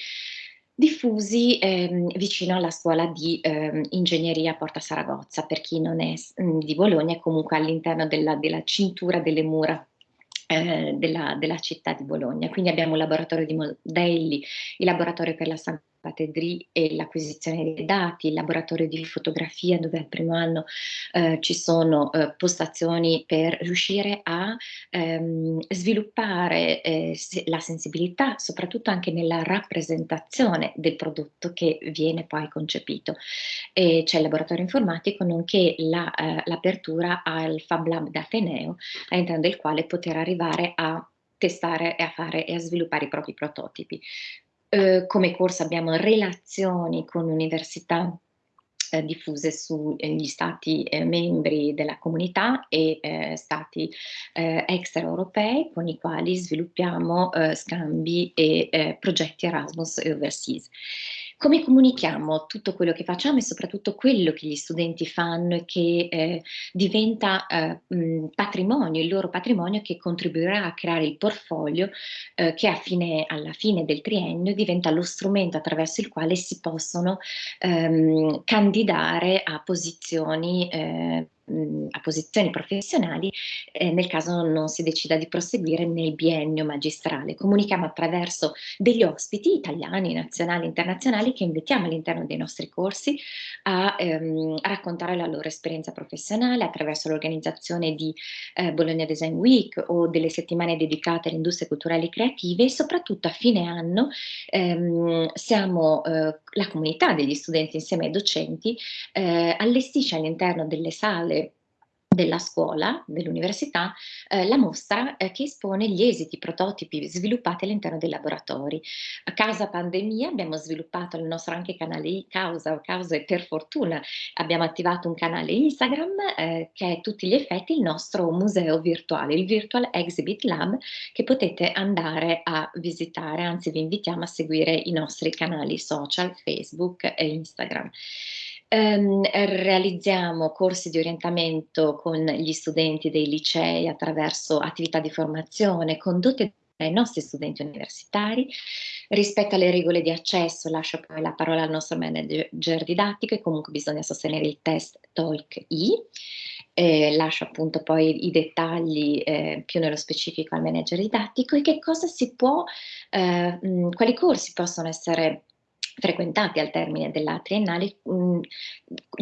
Speaker 7: diffusi ehm, vicino alla scuola di ehm, ingegneria Porta Saragozza, per chi non è mh, mm, di Bologna, è comunque all'interno della, della, cintura delle mura eh, della, della, città di Bologna. Quindi abbiamo un laboratorio di modelli, il laboratorio per la San Patedri e l'acquisizione dei dati, il laboratorio di fotografia dove al primo anno eh, ci sono eh, postazioni per riuscire a ehm, sviluppare eh, la sensibilità, soprattutto anche nella rappresentazione del prodotto che viene poi concepito. E c'è il laboratorio informatico nonché eh, l'apertura al Fab Lab d'Ateneo all'interno del quale poter arrivare a testare e a fare e a sviluppare i propri prototipi. Eh, come corso abbiamo relazioni con università eh, diffuse sugli stati eh, membri della comunità e eh, stati eh, extraeuropei con i quali sviluppiamo scambi e progetti Erasmus e Overseas. Come comunichiamo tutto quello che facciamo e soprattutto quello che gli studenti fanno e che eh, diventa eh, mh, patrimonio, il loro patrimonio che contribuirà a creare il portfolio eh, che fine, alla fine del triennio diventa lo strumento attraverso il quale si possono ehm, candidare a posizioni eh, mh, a posizioni professionali eh, nel caso non si decida di proseguire nel biennio magistrale. Comunichiamo attraverso degli ospiti italiani, nazionali, internazionali che invitiamo all'interno dei nostri corsi a, ehm, a, raccontare la loro esperienza professionale attraverso l'organizzazione di eh, Bologna Design Week o delle settimane dedicate alle industrie culturali e creative e soprattutto a fine anno ehm, siamo eh, la comunità degli studenti insieme ai docenti eh, allestisce all'interno delle sale della scuola, dell'università, eh, la mostra eh, che espone gli esiti prototipi sviluppati all'interno dei laboratori. A causa pandemia abbiamo sviluppato il nostro anche canale causa, causa e per fortuna abbiamo attivato un canale Instagram eh, che è a tutti gli effetti il nostro museo virtuale, il Virtual Exhibit Lab che potete andare a visitare, anzi vi invitiamo a seguire i nostri canali social, Facebook e Instagram. Um, realizziamo corsi di orientamento con gli studenti dei licei attraverso attività di formazione condotte dai nostri studenti universitari. Rispetto alle regole di accesso lascio poi la parola al nostro manager didattico e comunque bisogna sostenere il test TOEIC-I. Eh, lascio appunto poi i dettagli eh, più nello specifico al manager didattico e che cosa si può, eh, mh, quali corsi possono essere frequentati al termine della triennale, mm,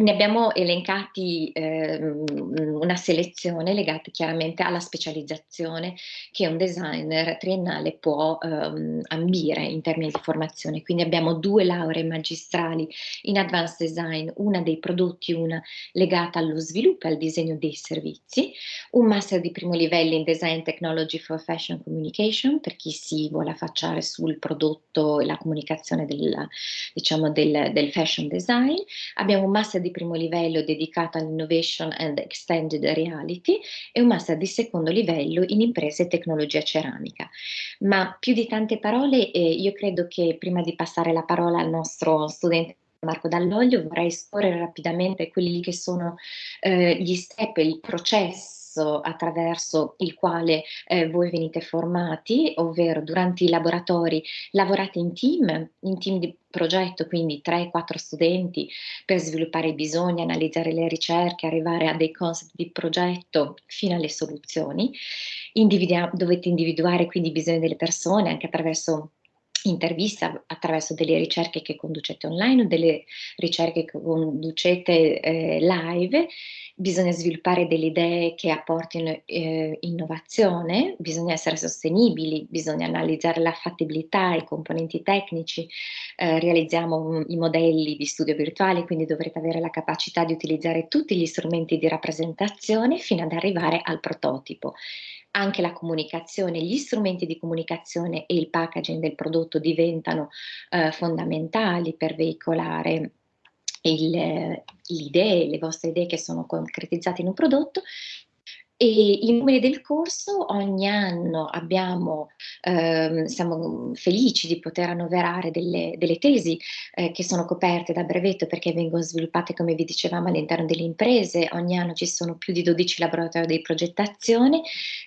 Speaker 7: ne abbiamo elencati eh, una selezione legata chiaramente alla specializzazione che un designer triennale può ehm, ambire in termini di formazione. Quindi abbiamo due lauree magistrali in advanced design, una dei prodotti, una legata allo sviluppo e al disegno dei servizi, un master di primo livello in design technology for fashion communication per chi si vuole affacciare sul prodotto e la comunicazione della diciamo, del, del fashion design, abbiamo un master di primo livello dedicato all'innovation and extended reality e un master di secondo livello in imprese e tecnologia ceramica. Ma più di tante parole, eh, io credo che prima di passare la parola al nostro studente Marco Dall'Oglio vorrei scorrere rapidamente quelli che sono eh, gli step, il processo processo attraverso il quale eh, voi venite formati, ovvero durante i laboratori lavorate in team, in team di progetto, quindi 3-4 studenti per sviluppare i bisogni, analizzare le ricerche, arrivare a dei concept di progetto fino alle soluzioni. Individu dovete individuare quindi i bisogni delle persone anche attraverso intervista attraverso delle ricerche che conducete online o delle ricerche che conducete eh, live. Bisogna sviluppare delle idee che apportino eh, innovazione, bisogna essere sostenibili, bisogna analizzare la fattibilità, i componenti tecnici, eh, realizziamo i modelli di studio virtuale, quindi dovrete avere la capacità di utilizzare tutti gli strumenti di rappresentazione fino ad arrivare al prototipo anche la comunicazione, gli strumenti di comunicazione e il packaging del prodotto diventano eh, fondamentali per veicolare il, le idee, le vostre idee che sono concretizzate in un prodotto e i numeri del corso ogni anno abbiamo, ehm, siamo felici di poter annoverare delle, delle tesi eh, che sono coperte da brevetto perché vengono sviluppate, come vi dicevamo, all'interno delle imprese. Ogni anno ci sono più di 12 laboratori di progettazione,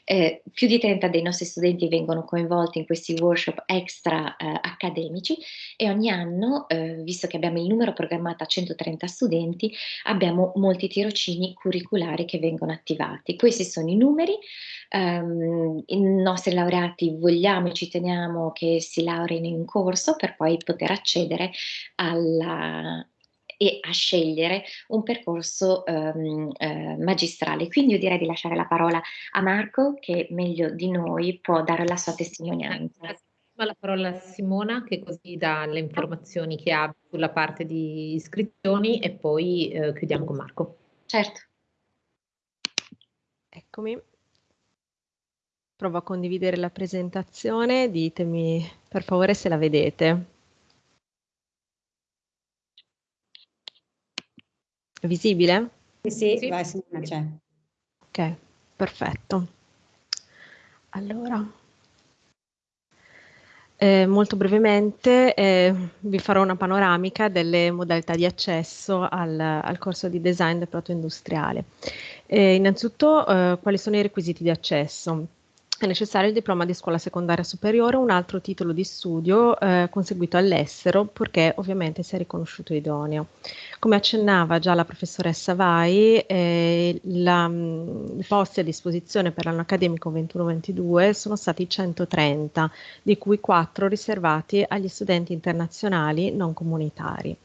Speaker 7: eh, più di 30 dei nostri studenti vengono coinvolti in questi workshop extra eh, accademici e ogni anno, eh, visto che abbiamo il numero programmato a 130 studenti, abbiamo molti tirocini curriculari che vengono attivati. Questi sono i numeri. Um, I nostri laureati vogliamo e ci teniamo che si laureino in corso per poi poter accedere alla, e a scegliere un percorso um, uh, magistrale. Quindi io direi di lasciare la parola a Marco che meglio di noi può dare la sua testimonianza.
Speaker 1: La parola a Simona che così dà le informazioni che ha sulla parte di iscrizioni e poi uh, chiudiamo con Marco.
Speaker 7: Certo.
Speaker 8: Eccomi. Provo a condividere la presentazione, ditemi per favore se la vedete. È visibile?
Speaker 4: Sì, sì, sì. vai, c'è.
Speaker 8: Ok, perfetto. Allora. Eh, molto brevemente eh, vi farò una panoramica delle modalità di accesso al, al corso di design del proto industriale. Eh, innanzitutto, eh, quali sono i requisiti di accesso? È necessario il diploma di scuola secondaria superiore o un altro titolo di studio eh, conseguito all'estero, purché ovviamente sia riconosciuto idoneo. Come accennava già la professoressa Vai, eh, la, i posti a disposizione per l'anno accademico 21-22 sono stati 130, di cui 4 riservati agli studenti internazionali non comunitari.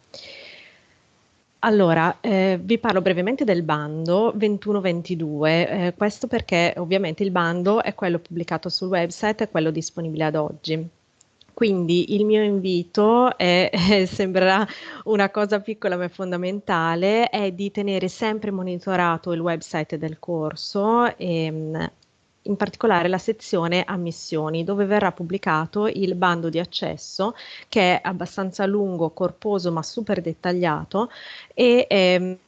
Speaker 8: Allora, eh, vi parlo brevemente del bando 21-22, eh, questo perché ovviamente il bando è quello pubblicato sul website, è quello disponibile ad oggi. Quindi il mio invito è, eh, sembrerà una cosa piccola ma fondamentale, è di tenere sempre monitorato il website del corso e, mm, in particolare la sezione ammissioni, dove verrà pubblicato il bando di accesso, che è abbastanza lungo, corposo, ma super dettagliato e ehm,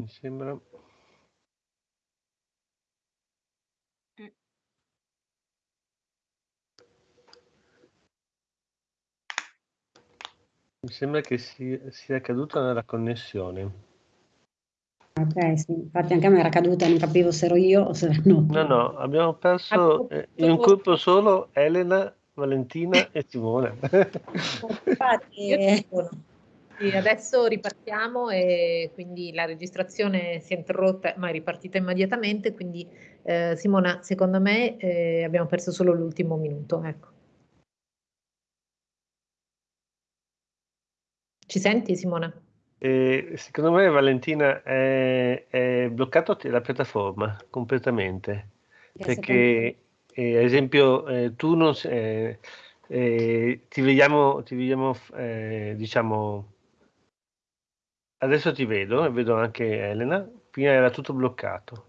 Speaker 3: Mi sembra Mi sembra che sia, sia caduta nella connessione.
Speaker 4: Ok, sì, infatti anche a me era caduta, non capivo se ero io o se era no.
Speaker 3: No, no, abbiamo perso eh, in un colpo solo Elena, Valentina e Simone.
Speaker 1: Infatti, eh. sì, adesso ripartiamo e quindi la registrazione si è interrotta ma è ripartita immediatamente, quindi eh, Simona, secondo me eh, abbiamo perso solo l'ultimo minuto. Ecco. Ci senti Simona?
Speaker 3: E secondo me Valentina è, è bloccato la piattaforma completamente. Perché eh, ad esempio eh, tu non eh, eh, ti vediamo, ti vediamo eh, diciamo adesso ti vedo e vedo anche Elena. Prima era tutto bloccato.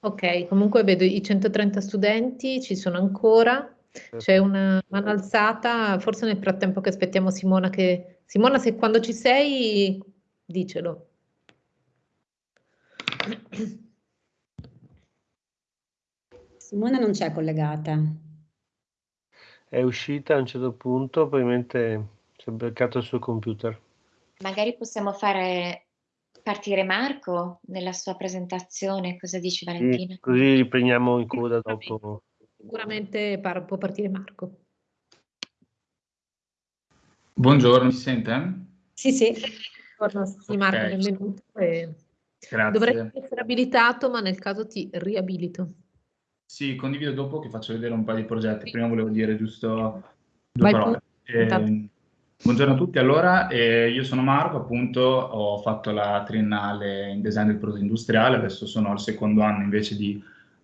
Speaker 1: Ok comunque vedo i 130 studenti ci sono ancora. C'è una mano alzata forse nel frattempo che aspettiamo Simona che Simona, se quando ci sei, dicelo.
Speaker 4: Simona non c'è collegata.
Speaker 3: È uscita a un certo punto, probabilmente si è beccato il suo computer.
Speaker 7: Magari possiamo fare partire Marco nella sua presentazione, cosa dici Valentina?
Speaker 3: Sì, così riprendiamo in coda dopo.
Speaker 1: Sicuramente par può partire Marco.
Speaker 9: Buongiorno, mi sente?
Speaker 4: Sì, sì.
Speaker 1: Buongiorno, sì, Marco, okay. benvenuto. E...
Speaker 9: Grazie.
Speaker 1: Dovresti essere abilitato, ma nel caso ti riabilito.
Speaker 9: Sì, condivido dopo che faccio vedere un paio di progetti. Prima volevo dire giusto due Vai parole. Eh, buongiorno a tutti, allora eh, io sono Marco, appunto ho fatto la triennale in design del prodotto industriale, adesso sono al secondo anno invece di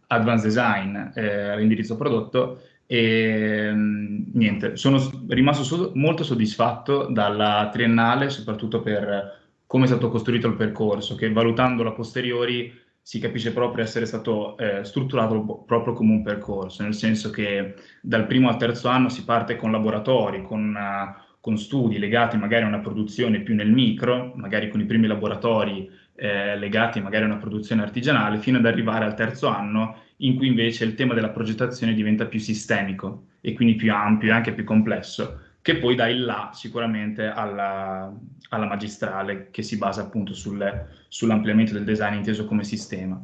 Speaker 9: Advanced Design eh, all'indirizzo prodotto e niente, sono rimasto so molto soddisfatto dalla triennale, soprattutto per come è stato costruito il percorso, che valutandolo a posteriori si capisce proprio essere stato eh, strutturato proprio come un percorso, nel senso che dal primo al terzo anno si parte con laboratori, con, uh, con studi legati magari a una produzione più nel micro, magari con i primi laboratori eh, legati magari a una produzione artigianale, fino ad arrivare al terzo anno in cui invece il tema della progettazione diventa più sistemico e quindi più ampio e anche più complesso, che poi dà il là sicuramente alla, alla magistrale che si basa appunto sul, sull'ampliamento del design inteso come sistema.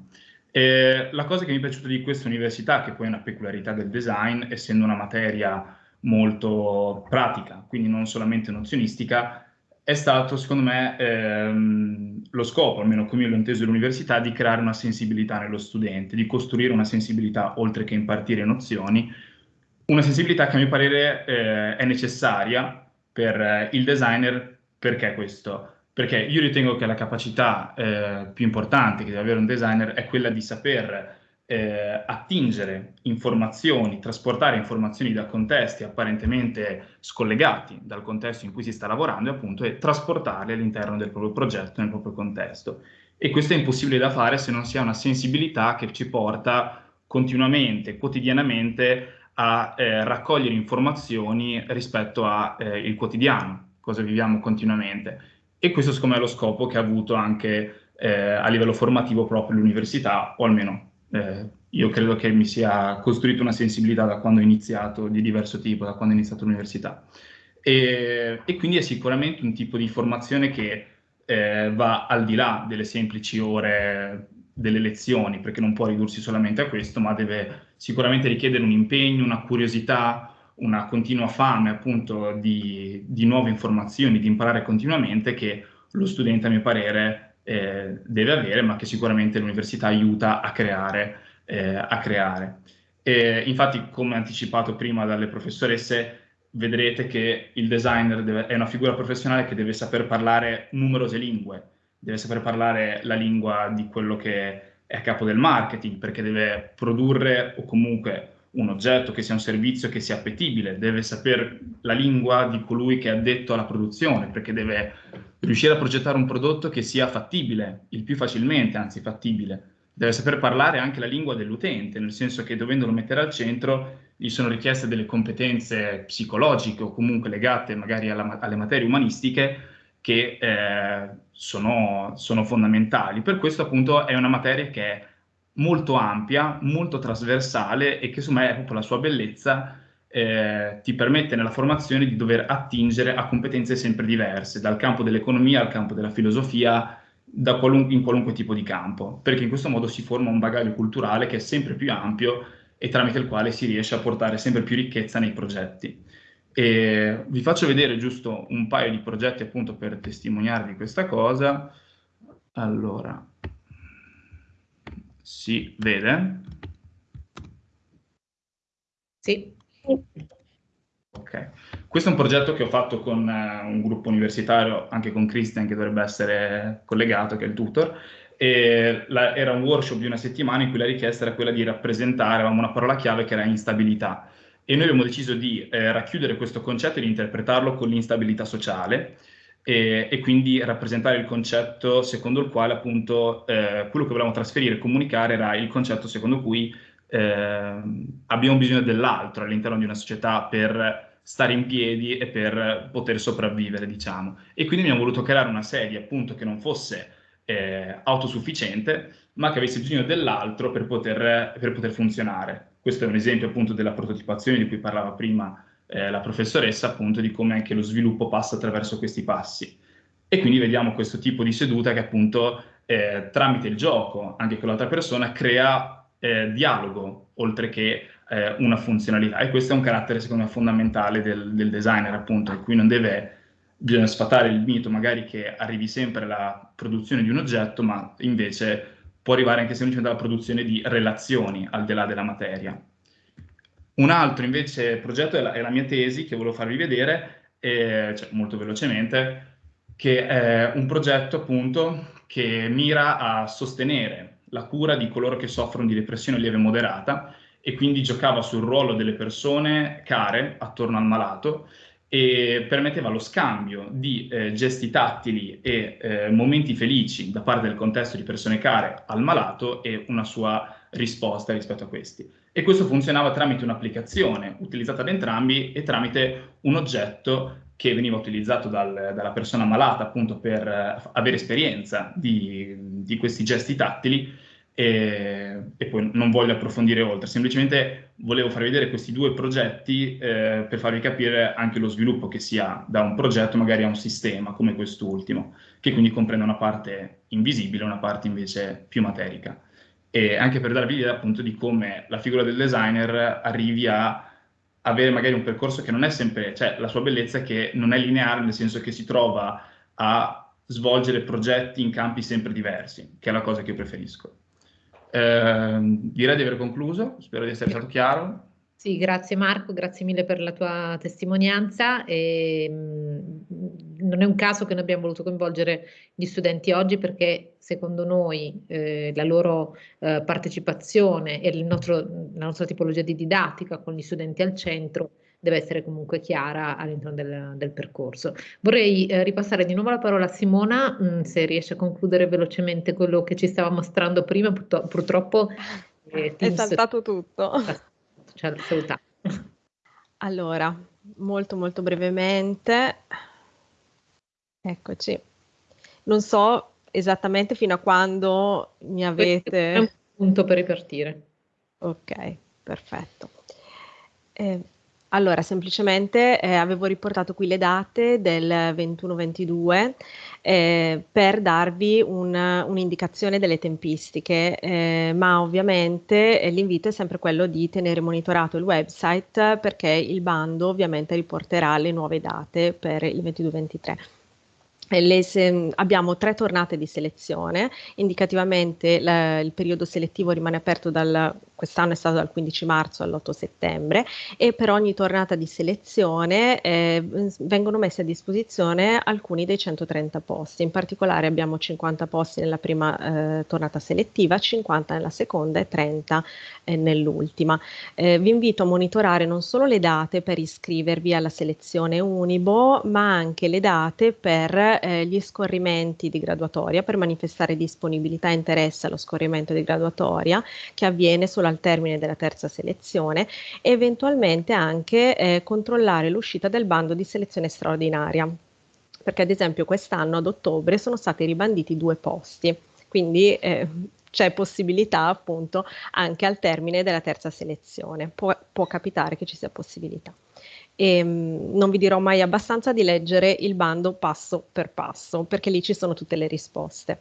Speaker 9: E la cosa che mi è piaciuta di questa università, che poi è una peculiarità del design, essendo una materia molto pratica, quindi non solamente nozionistica, è stato, secondo me, ehm, lo scopo, almeno come io l'ho inteso all'università, di creare una sensibilità nello studente, di costruire una sensibilità oltre che impartire nozioni, una sensibilità che a mio parere eh, è necessaria per eh, il designer, perché questo? Perché io ritengo che la capacità eh, più importante che deve avere un designer è quella di saper eh, attingere informazioni, trasportare informazioni da contesti apparentemente scollegati dal contesto in cui si sta lavorando e appunto e trasportarle all'interno del proprio progetto, nel proprio contesto. E questo è impossibile da fare se non si ha una sensibilità che ci porta continuamente, quotidianamente a eh, raccogliere informazioni rispetto al eh, quotidiano, cosa viviamo continuamente. E questo secondo me è lo scopo che ha avuto anche eh, a livello formativo proprio l'università, o almeno eh, io credo che mi sia costruito una sensibilità da quando ho iniziato, di diverso tipo, da quando ho iniziato l'università. E, e quindi è sicuramente un tipo di formazione che eh, va al di là delle semplici ore delle lezioni, perché non può ridursi solamente a questo, ma deve sicuramente richiedere un impegno, una curiosità, una continua fame appunto di, di nuove informazioni, di imparare continuamente che lo studente a mio parere eh, deve avere, ma che sicuramente l'università aiuta a creare. Eh, a creare. E, infatti, come anticipato prima dalle professoresse, vedrete che il designer deve, è una figura professionale che deve saper parlare numerose lingue, deve saper parlare la lingua di quello che è a capo del marketing, perché deve produrre o comunque un oggetto che sia un servizio che sia appetibile, deve sapere la lingua di colui che è addetto alla produzione, perché deve riuscire a progettare un prodotto che sia fattibile, il più facilmente, anzi fattibile. Deve saper parlare anche la lingua dell'utente, nel senso che dovendolo mettere al centro gli sono richieste delle competenze psicologiche o comunque legate magari alla, alle materie umanistiche che eh, sono, sono fondamentali. Per questo appunto è una materia che è molto ampia, molto trasversale e che me è proprio la sua bellezza eh, ti permette nella formazione di dover attingere a competenze sempre diverse, dal campo dell'economia al campo della filosofia, qualun in qualunque tipo di campo, perché in questo modo si forma un bagaglio culturale che è sempre più ampio e tramite il quale si riesce a portare sempre più ricchezza nei progetti. E vi faccio vedere giusto un paio di progetti appunto per testimoniarvi questa cosa. Allora, si vede?
Speaker 1: Sì.
Speaker 9: Ok, questo è un progetto che ho fatto con uh, un gruppo universitario, anche con Christian che dovrebbe essere collegato, che è il tutor, la, era un workshop di una settimana in cui la richiesta era quella di rappresentare, avevamo una parola chiave che era instabilità. E noi abbiamo deciso di eh, racchiudere questo concetto e di interpretarlo con l'instabilità sociale e, e, quindi rappresentare il concetto secondo il quale appunto eh, quello che volevamo trasferire e comunicare era il concetto secondo cui eh, abbiamo bisogno dell'altro all'interno di una società per stare in piedi e per poter sopravvivere, diciamo. E quindi abbiamo voluto creare una serie appunto che non fosse eh, autosufficiente, ma che avesse bisogno dell'altro per poter, per poter funzionare. Questo è un esempio appunto della prototipazione di cui parlava prima eh, la professoressa appunto di come anche lo sviluppo passa attraverso questi passi. E quindi vediamo questo tipo di seduta che appunto eh, tramite il gioco, anche con l'altra persona, crea eh, dialogo oltre che eh, una funzionalità. E questo è un carattere secondo me fondamentale del, del designer appunto, in cui non deve bisogna sfatare il mito magari che arrivi sempre alla produzione di un oggetto, ma invece può arrivare anche semplicemente alla produzione di relazioni al di là della materia. Un altro invece progetto è la, è la mia tesi che volevo farvi vedere, eh, cioè, molto velocemente, che è un progetto appunto che mira a sostenere la cura di coloro che soffrono di depressione lieve moderata e quindi giocava sul ruolo delle persone care attorno al malato e permetteva lo scambio di eh, gesti tattili e eh, momenti felici da parte del contesto di persone care al malato e una sua risposta rispetto a questi. E questo funzionava tramite un'applicazione utilizzata da entrambi e tramite un oggetto che veniva utilizzato dal, dalla persona malata appunto per eh, avere esperienza di, di questi gesti tattili e, e, poi non voglio approfondire oltre, semplicemente volevo farvi vedere questi due progetti eh, per farvi capire anche lo sviluppo che si ha da un progetto magari a un sistema come quest'ultimo, che quindi comprende una parte invisibile una parte invece più materica. E anche per darvi l'idea appunto di come la figura del designer arrivi a avere magari un percorso che non è sempre, cioè la sua bellezza è che non è lineare, nel senso che si trova a svolgere progetti in campi sempre diversi, che è la cosa che io preferisco. Eh, direi di aver concluso, spero di essere stato chiaro.
Speaker 1: Sì, grazie Marco, grazie mille per la tua testimonianza. E, mh, non è un caso che noi abbiamo voluto coinvolgere gli studenti oggi perché secondo noi eh, la loro eh, partecipazione e nostro, la nostra tipologia di didattica con gli studenti al centro deve essere comunque chiara all'interno del, del, percorso. Vorrei eh, ripassare di nuovo la parola a Simona, mh, se riesce a concludere velocemente quello che ci stava mostrando prima, purtro purtroppo
Speaker 8: eh, è saltato tutto.
Speaker 1: Ci ha salutato.
Speaker 8: Allora, molto molto brevemente, eccoci. Non so esattamente fino a quando mi avete...
Speaker 1: È un punto per ripartire.
Speaker 8: Ok, perfetto. Eh, allora, semplicemente eh, avevo riportato qui le date del 21-22 eh, per darvi un, un'indicazione delle tempistiche, eh, ma ovviamente eh, l'invito è sempre quello di tenere monitorato il website perché il bando ovviamente riporterà le nuove date per il 22-23. Se, abbiamo tre tornate di selezione, indicativamente la, il periodo selettivo rimane aperto dal quest'anno è stato dal 15 marzo all'8 settembre. E per ogni tornata di selezione eh, vengono messi a disposizione alcuni dei 130 posti, in particolare abbiamo 50 posti nella prima eh, tornata selettiva, 50 nella seconda e 30 eh, nell'ultima. Eh, vi invito a monitorare non solo le date per iscrivervi alla selezione Unibo, ma anche le date per eh, gli scorrimenti di graduatoria, per manifestare disponibilità e interesse allo scorrimento di graduatoria che avviene sulla al termine della terza selezione e eventualmente anche eh, controllare l'uscita del bando di selezione straordinaria. Perché ad esempio quest'anno ad ottobre sono stati ribanditi due posti, quindi eh, c'è possibilità appunto anche al termine della terza selezione, può, può capitare che ci sia possibilità. E, ehm, non vi dirò mai abbastanza di leggere il bando passo per passo, perché lì ci sono tutte le risposte.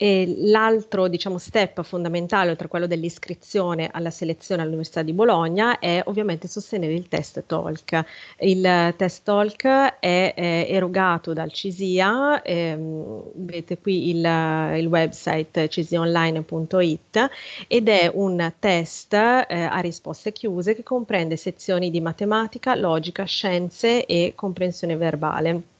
Speaker 8: L'altro diciamo, step fondamentale, oltre a quello dell'iscrizione alla selezione all'Università di Bologna, è ovviamente sostenere il test TOLC. Il test TOLC è, è erogato dal CISIA, ehm, vedete qui il, il website cisionline.it ed è un test eh, a risposte chiuse che comprende sezioni di matematica, logica, scienze e comprensione verbale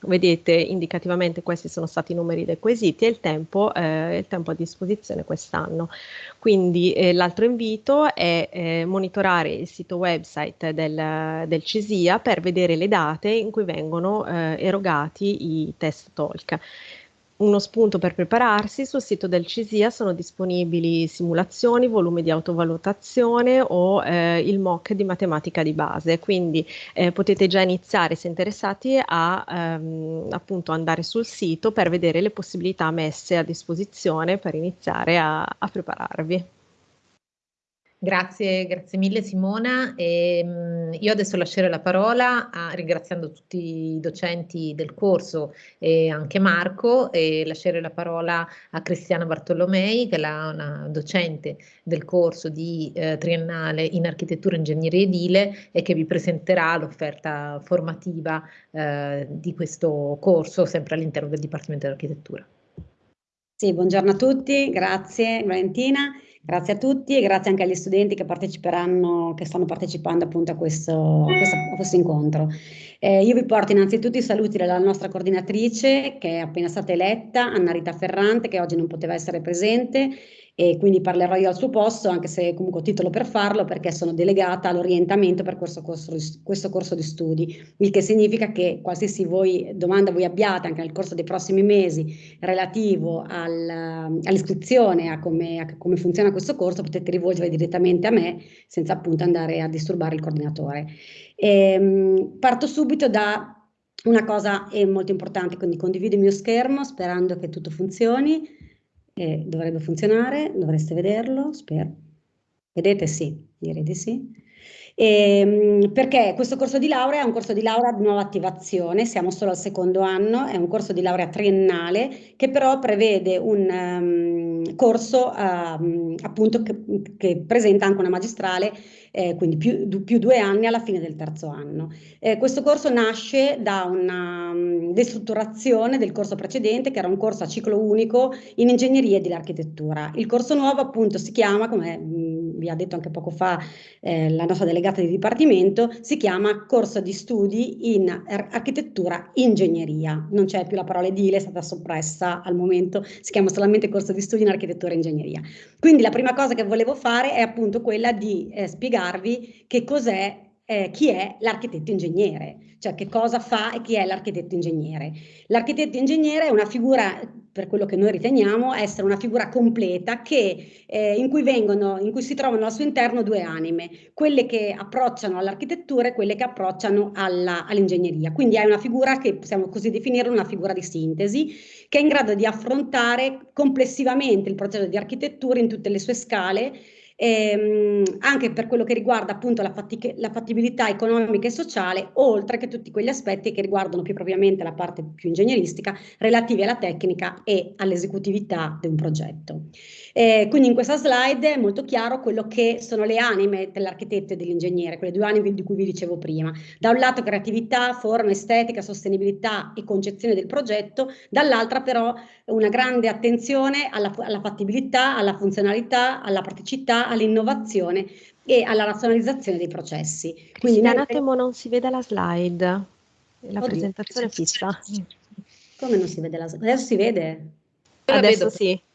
Speaker 8: Vedete indicativamente questi sono stati i numeri dei quesiti e il tempo, eh, il tempo a disposizione quest'anno. Quindi eh, l'altro invito è eh, monitorare il sito website del, del, CISIA per vedere le date in cui vengono eh, erogati i test talk uno spunto per prepararsi, sul sito del CISIA sono disponibili simulazioni, volumi di autovalutazione o eh, il mock di matematica di base, quindi eh, potete già iniziare se interessati a ehm, appunto andare sul sito per vedere le possibilità messe a disposizione per iniziare a, a prepararvi.
Speaker 1: Grazie, grazie mille Simona. E, mh, io adesso lascerò la parola a, ringraziando tutti i docenti del corso e anche Marco e lascerò la parola a Cristiana Bartolomei che è la, una docente del corso di eh, triennale in architettura e ingegneria edile e che vi presenterà l'offerta formativa eh, di questo corso sempre all'interno del Dipartimento dell'Architettura.
Speaker 4: Sì, buongiorno a tutti, grazie Valentina. Grazie a tutti e grazie anche agli studenti che parteciperanno, che stanno partecipando appunto a questo, a questo, a questo incontro. Eh, io vi porto innanzitutto i saluti dalla nostra coordinatrice che è appena stata eletta, Anna Rita Ferrante, che oggi non poteva essere presente e quindi parlerò io al suo posto, anche se comunque ho titolo per farlo, perché sono delegata all'orientamento per questo corso, questo corso, di studi, il che significa che qualsiasi voi, domanda voi abbiate anche nel corso dei prossimi mesi relativo al, all'iscrizione, a come, a come funziona questo corso, potete rivolgere direttamente a me senza appunto andare a disturbare il coordinatore. Ehm, parto subito da una cosa molto importante, quindi condivido il mio schermo sperando che tutto funzioni e dovrebbe funzionare, dovreste vederlo, spero. Vedete? Sì, direi di sì. E, ehm, perché questo corso di laurea è un corso di laurea di nuova attivazione, siamo solo al secondo anno, è un corso di laurea triennale che però prevede un um, corso uh, appunto che, che presenta anche una magistrale eh, quindi più, più, due anni alla fine del terzo anno. Eh, questo corso nasce da una um, destrutturazione del corso precedente, che era un corso a ciclo unico in ingegneria e dell'architettura. Il corso nuovo appunto si chiama, come vi ha detto anche poco fa eh, la nostra delegata di dipartimento, si chiama corso di studi in ar architettura ingegneria. Non c'è più la parola edile, è stata soppressa al momento, si chiama solamente corso di studi in architettura e ingegneria. Quindi la prima cosa che volevo fare è appunto quella di eh, spiegarvi che cos'è, eh, chi è l'architetto ingegnere, cioè che cosa fa e chi è l'architetto ingegnere. L'architetto ingegnere è una figura, per quello che noi riteniamo, essere una figura completa che, eh, in, cui vengono, in cui si trovano al suo interno due anime, quelle che approcciano all'architettura e quelle che approcciano all'ingegneria. Quindi è una figura che possiamo così definire una figura di sintesi, che è in grado di affrontare complessivamente il processo di architettura in tutte le sue scale, ehm, anche per quello che riguarda appunto la, la, fattibilità economica e sociale, oltre che tutti quegli aspetti che riguardano più propriamente la parte più ingegneristica relativi alla tecnica e all'esecutività di un progetto. Eh, quindi in questa slide è molto chiaro quello che sono le anime dell'architetto e dell'ingegnere, quelle due anime di cui vi dicevo prima. Da un lato creatività, forma, estetica, sostenibilità e concezione del progetto, dall'altra però una grande attenzione alla, alla fattibilità, alla funzionalità, alla praticità, all'innovazione e alla razionalizzazione dei processi.
Speaker 8: Quindi un attimo non si vede la slide, la Oddio, presentazione è fissa.
Speaker 4: Come non si vede la slide? Adesso si vede?
Speaker 8: Adesso sì.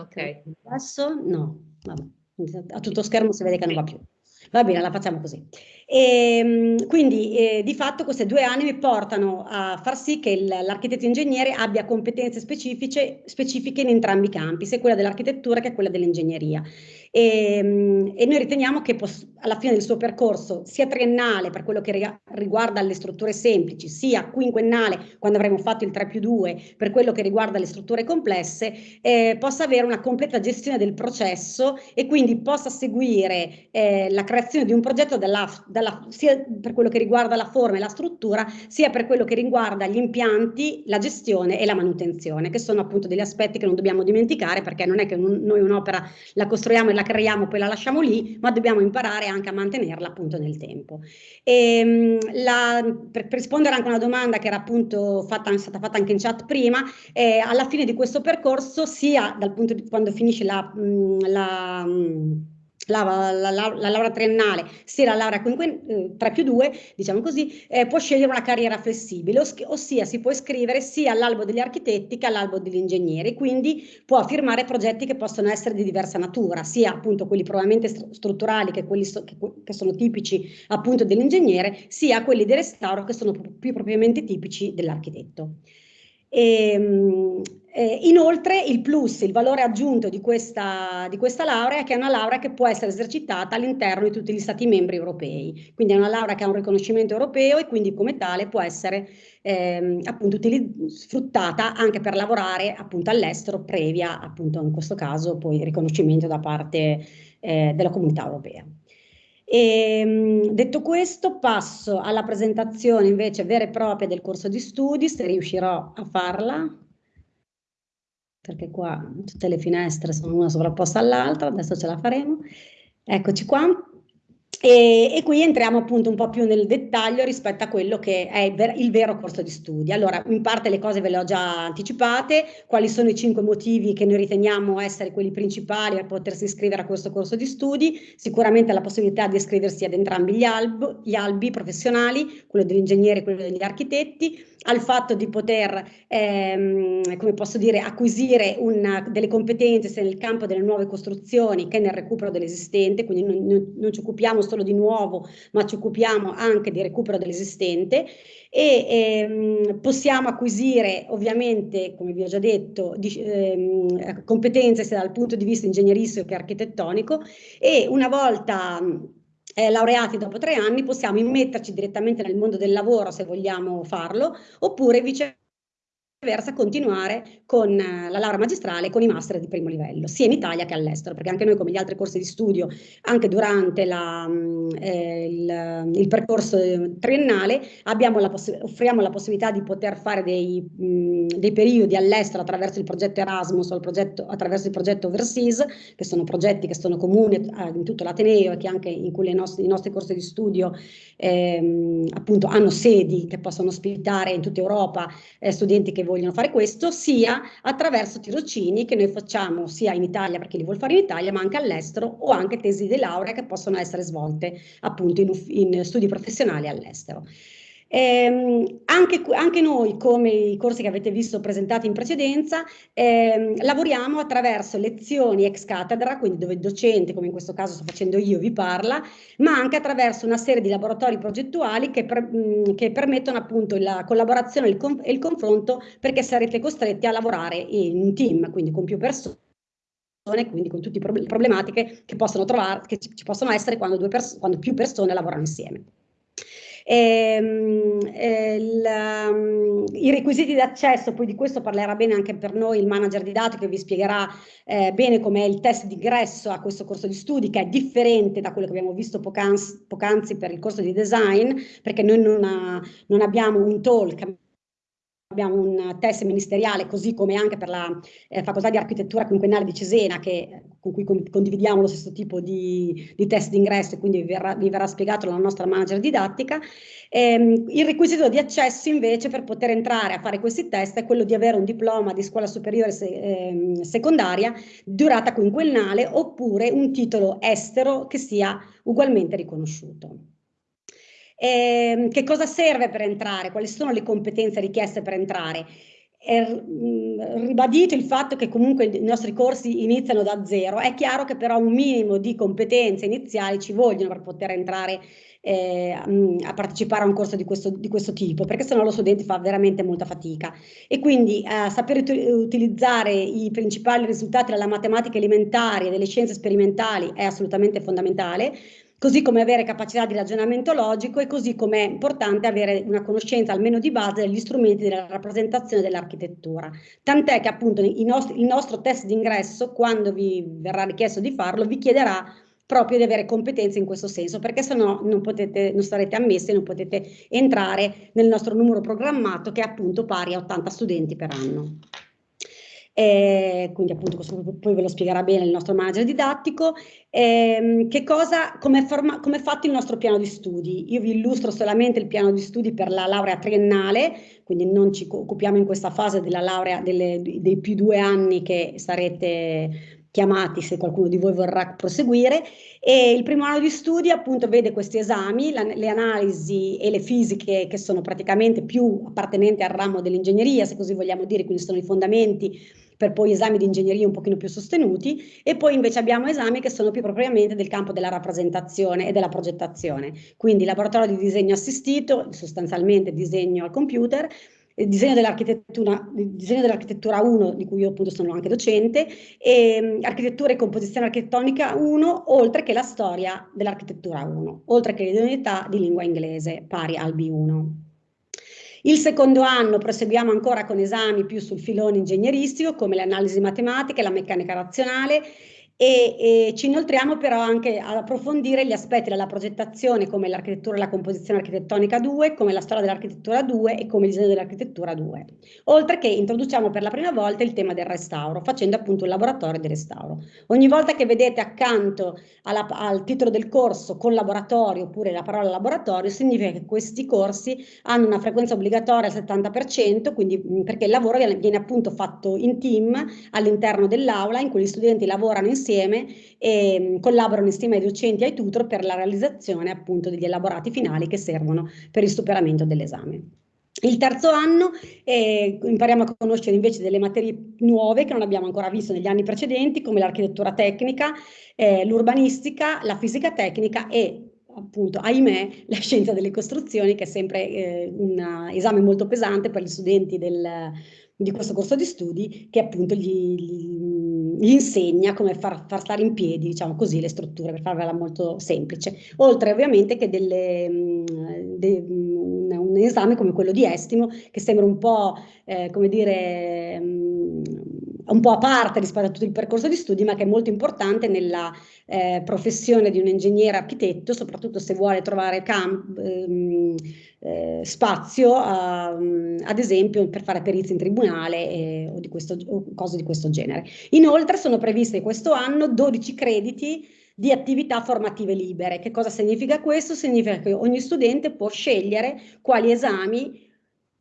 Speaker 4: Ok. Adesso no, Vabbè. a tutto schermo si vede che non va più. Va bene, la facciamo così. E, ehm, quindi eh, di fatto queste due anime portano a far sì che l'architetto ingegnere abbia competenze specifiche, specifiche in entrambi i campi, sia quella dell'architettura che quella dell'ingegneria. E, ehm, e, noi riteniamo che alla fine del suo percorso, sia triennale per quello che riguarda le strutture semplici, sia quinquennale quando avremo fatto il 3 più 2 per quello che riguarda le strutture complesse, eh, possa avere una completa gestione del processo e quindi possa seguire eh, la creazione di un progetto dalla, dalla, sia per quello che riguarda la forma e la struttura, sia per quello che riguarda gli impianti, la gestione e la manutenzione, che sono appunto degli aspetti che non dobbiamo dimenticare perché non è che un, noi un'opera la costruiamo e la creiamo, poi la lasciamo lì, ma dobbiamo imparare anche a mantenerla appunto nel tempo. E, ehm, la, per, per, rispondere anche a una domanda che era appunto fatta, stata fatta anche in chat prima, eh, alla fine di questo percorso, sia dal punto di quando finisce la, la la, la, la, la, laurea triennale, sia la laurea eh, 3 più 2, diciamo così, eh, può scegliere una carriera flessibile, os ossia si può iscrivere sia all'albo degli architetti che all'albo degli ingegneri, quindi può firmare progetti che possono essere di diversa natura, sia appunto quelli probabilmente str strutturali che quelli so che, che, sono tipici appunto dell'ingegnere, sia quelli di restauro che sono più propriamente tipici dell'architetto. E, ehm, eh, inoltre il plus, il valore aggiunto di questa, di questa laurea è che è una laurea che può essere esercitata all'interno di tutti gli stati membri europei, quindi è una laurea che ha un riconoscimento europeo e quindi come tale può essere ehm, appunto sfruttata anche per lavorare appunto all'estero previa appunto in questo caso poi riconoscimento da parte eh, della comunità europea. E, ehm, detto questo, passo alla presentazione invece vera e propria del corso di studi, se riuscirò a farla, perché qua tutte le finestre sono una sovrapposta all'altra, adesso ce la faremo. Eccoci qua. E, e, qui entriamo appunto un po' più nel dettaglio rispetto a quello che è il, ver il, vero corso di studi. Allora, in parte le cose ve le ho già anticipate, quali sono i cinque motivi che noi riteniamo essere quelli principali per potersi iscrivere a questo corso di studi, sicuramente la possibilità di iscriversi ad entrambi gli, alb gli albi professionali, quello degli ingegneri e quello degli architetti, al fatto di poter, ehm, come posso dire, acquisire una, delle competenze sia nel campo delle nuove costruzioni che nel recupero dell'esistente, quindi non, non, non, ci occupiamo solo di nuovo, ma ci occupiamo anche di recupero dell'esistente e ehm, possiamo acquisire ovviamente, come vi ho già detto, di, ehm, competenze sia dal punto di vista ingegneristico che architettonico e una volta eh, laureati dopo tre anni possiamo immetterci direttamente nel mondo del lavoro se vogliamo farlo, oppure viceversa viceversa continuare con eh, la laurea magistrale con i master di primo livello, sia in Italia che all'estero, perché anche noi come gli altri corsi di studio, anche durante la, mm, eh, il, il, percorso triennale, la offriamo la possibilità di poter fare dei, mh, mm, dei periodi all'estero attraverso il progetto Erasmus o il progetto, attraverso il progetto Overseas, che sono progetti che sono comuni eh, in tutto l'Ateneo e che anche in cui nostri, i nostri corsi di studio ehm, appunto hanno sedi che possono ospitare in tutta Europa eh, studenti che vogliono vogliono fare questo, sia attraverso tirocini che noi facciamo sia in Italia per chi li vuole fare in Italia, ma anche all'estero o anche tesi di laurea che possono essere svolte appunto in, in studi professionali all'estero. Eh, anche, anche, noi, come i corsi che avete visto presentati in precedenza, eh, lavoriamo attraverso lezioni ex cattedra, quindi dove il docente, come in questo caso sto facendo io, vi parla, ma anche attraverso una serie di laboratori progettuali che, per, mh, che permettono appunto la collaborazione e il, e il confronto perché sarete costretti a lavorare in team, quindi con più persone quindi con tutte le problematiche che possono, trovare, che ci possono essere quando, quando più persone lavorano insieme. Ehm, eh, il, um, I requisiti di accesso, poi di questo parlerà bene anche per noi il manager didattico che vi spiegherà eh, bene com'è il test d'ingresso a questo corso di studi che è differente da quello che abbiamo visto poc'anzi, poc'anzi per il corso di design perché noi non, ha, non abbiamo un talk abbiamo un test ministeriale, così come anche per la eh, facoltà di architettura quinquennale di Cesena, che, con cui condividiamo lo stesso tipo di, di test d'ingresso e quindi vi verrà, vi verrà, spiegato la nostra manager didattica. Ehm, il requisito di accesso invece per poter entrare a fare questi test è quello di avere un diploma di scuola superiore se, ehm, secondaria durata quinquennale oppure un titolo estero che sia ugualmente riconosciuto. Eh, che cosa serve per entrare? Quali sono le competenze richieste per entrare? È ribadito il fatto che comunque i nostri corsi iniziano da zero, è chiaro che però un minimo di competenze iniziali ci vogliono per poter entrare eh, a partecipare a un corso di questo, di questo, tipo, perché sennò lo studente fa veramente molta fatica. E quindi eh, sapere utilizzare i principali risultati della matematica elementare e delle scienze sperimentali è assolutamente fondamentale, così come avere capacità di ragionamento logico e così come è importante avere una conoscenza almeno di base degli strumenti della rappresentazione dell'architettura. Tant'è che appunto nostri, il nostro test d'ingresso, quando vi verrà richiesto di farlo, vi chiederà proprio di avere competenze in questo senso, perché se no non, potete, non sarete ammessi non potete entrare nel nostro numero programmato che è appunto pari a 80 studenti per anno. Eh, quindi appunto questo poi ve lo spiegherà bene il nostro manager didattico, eh, che cosa, come è fatto il nostro piano di studi. Io vi illustro solamente il piano di studi per la laurea triennale, quindi non ci occupiamo in questa fase della laurea delle, dei più due anni che sarete chiamati se qualcuno di voi vorrà proseguire e il primo anno di studi appunto vede questi esami, la, le analisi e le fisiche che sono praticamente più appartenenti al ramo dell'ingegneria se così vogliamo dire, quindi sono i fondamenti per poi esami di ingegneria un pochino più sostenuti e poi invece abbiamo esami che sono più propriamente del campo della rappresentazione e della progettazione, quindi laboratorio di disegno assistito, sostanzialmente disegno al computer, il disegno dell'architettura, dell'architettura 1, di cui io appunto sono anche docente, e um, architettura e composizione architettonica 1, oltre che la storia dell'architettura 1, oltre che l'idoneità di lingua inglese, pari al B1. Il secondo anno proseguiamo ancora con esami più sul filone ingegneristico, come l'analisi matematica e la meccanica razionale, e, e, ci inoltriamo però anche ad approfondire gli aspetti della progettazione come l'architettura e la composizione architettonica 2, come la storia dell'architettura 2 e come il disegno dell'architettura 2. Oltre che introduciamo per la prima volta il tema del restauro, facendo appunto un laboratorio di restauro. Ogni volta che vedete accanto alla, al titolo del corso con laboratorio oppure la parola laboratorio, significa che questi corsi hanno una frequenza obbligatoria al 70%, quindi perché il lavoro viene, viene appunto fatto in team all'interno dell'aula in cui gli studenti lavorano insieme insieme e mm, collaborano insieme ai docenti e ai tutor per la realizzazione appunto degli elaborati finali che servono per il superamento dell'esame. Il terzo anno eh, impariamo a conoscere invece delle materie nuove che non abbiamo ancora visto negli anni precedenti, come l'architettura tecnica, eh, l'urbanistica, la fisica tecnica e appunto, ahimè, la scienza delle costruzioni, che è sempre eh, un esame molto pesante per gli studenti del, di questo corso di studi, che appunto gli, gli insegna come far, far, stare in piedi, diciamo così, le strutture, per farvela molto semplice. Oltre ovviamente che delle, mm, de, un, un, esame come quello di estimo, che sembra un po', eh, come dire, um, un po' a parte rispetto a tutto il percorso di studi, ma che è molto importante nella eh, professione di un ingegnere architetto, soprattutto se vuole trovare ehm, eh, spazio, a, ad esempio, per fare perizie in tribunale eh, o, di questo, o cose di questo genere. Inoltre sono previste questo anno 12 crediti di attività formative libere. Che cosa significa questo? Significa che ogni studente può scegliere quali esami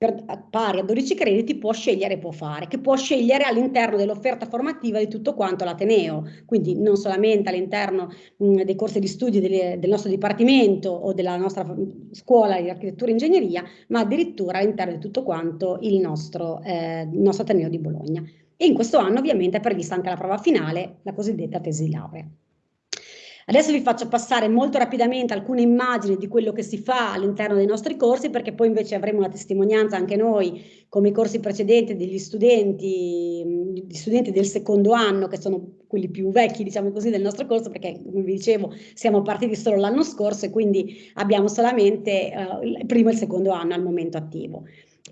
Speaker 4: per, pari a 12 crediti può scegliere e può fare, che può scegliere all'interno dell'offerta formativa di tutto quanto l'Ateneo, quindi non solamente all'interno dei corsi di studio delle, del nostro dipartimento o della nostra scuola di architettura e ingegneria, ma addirittura all'interno di tutto quanto il nostro, eh, il nostro Ateneo di Bologna. E in questo anno ovviamente è prevista anche la prova finale, la cosiddetta tesi di laurea. Adesso vi faccio passare molto rapidamente alcune immagini di quello che si fa all'interno dei nostri corsi perché poi invece avremo la testimonianza anche noi come i corsi precedenti degli studenti, gli studenti del secondo anno che sono quelli più vecchi diciamo così del nostro corso perché come vi dicevo siamo partiti solo l'anno scorso e quindi abbiamo solamente uh, il primo e il secondo anno al momento attivo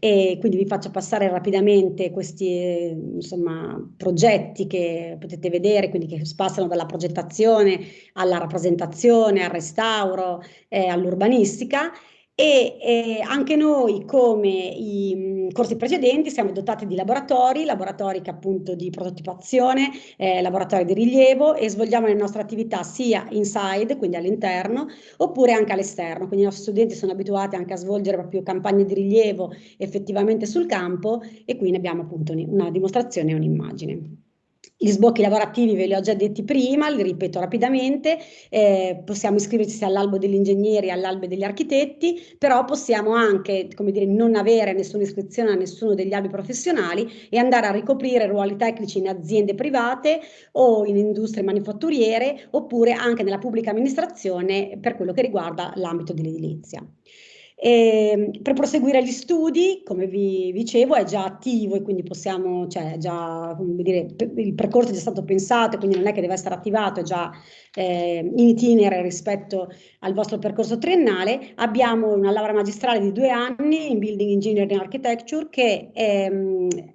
Speaker 4: e quindi vi faccio passare rapidamente questi insomma, progetti che potete vedere, quindi che passano dalla progettazione alla rappresentazione, al restauro, eh, all'urbanistica. E eh, anche noi come i corsi precedenti siamo dotati di laboratori, laboratori che appunto di prototipazione, eh, laboratori di rilievo e svolgiamo le nostre attività sia inside, quindi all'interno, oppure anche all'esterno, quindi i nostri studenti sono abituati anche a svolgere proprio campagne di rilievo effettivamente sul campo e quindi abbiamo appunto una dimostrazione e un'immagine. Gli sbocchi lavorativi ve li ho già detti prima, li ripeto rapidamente, eh, possiamo iscriverci all'albo degli ingegneri, all'albo degli architetti, però possiamo anche, come dire, non avere nessuna iscrizione a nessuno degli albi professionali e andare a ricoprire ruoli tecnici in aziende private o in industrie manifatturiere oppure anche nella pubblica amministrazione per quello che riguarda l'ambito dell'edilizia. E ehm, per proseguire gli studi, come vi dicevo, è già attivo e quindi possiamo, cioè già, dire, il percorso è già stato pensato, quindi non è che deve essere attivato, è già eh, in itinere rispetto al vostro percorso triennale. Abbiamo una laurea magistrale di due anni in Building Engineering Architecture che è,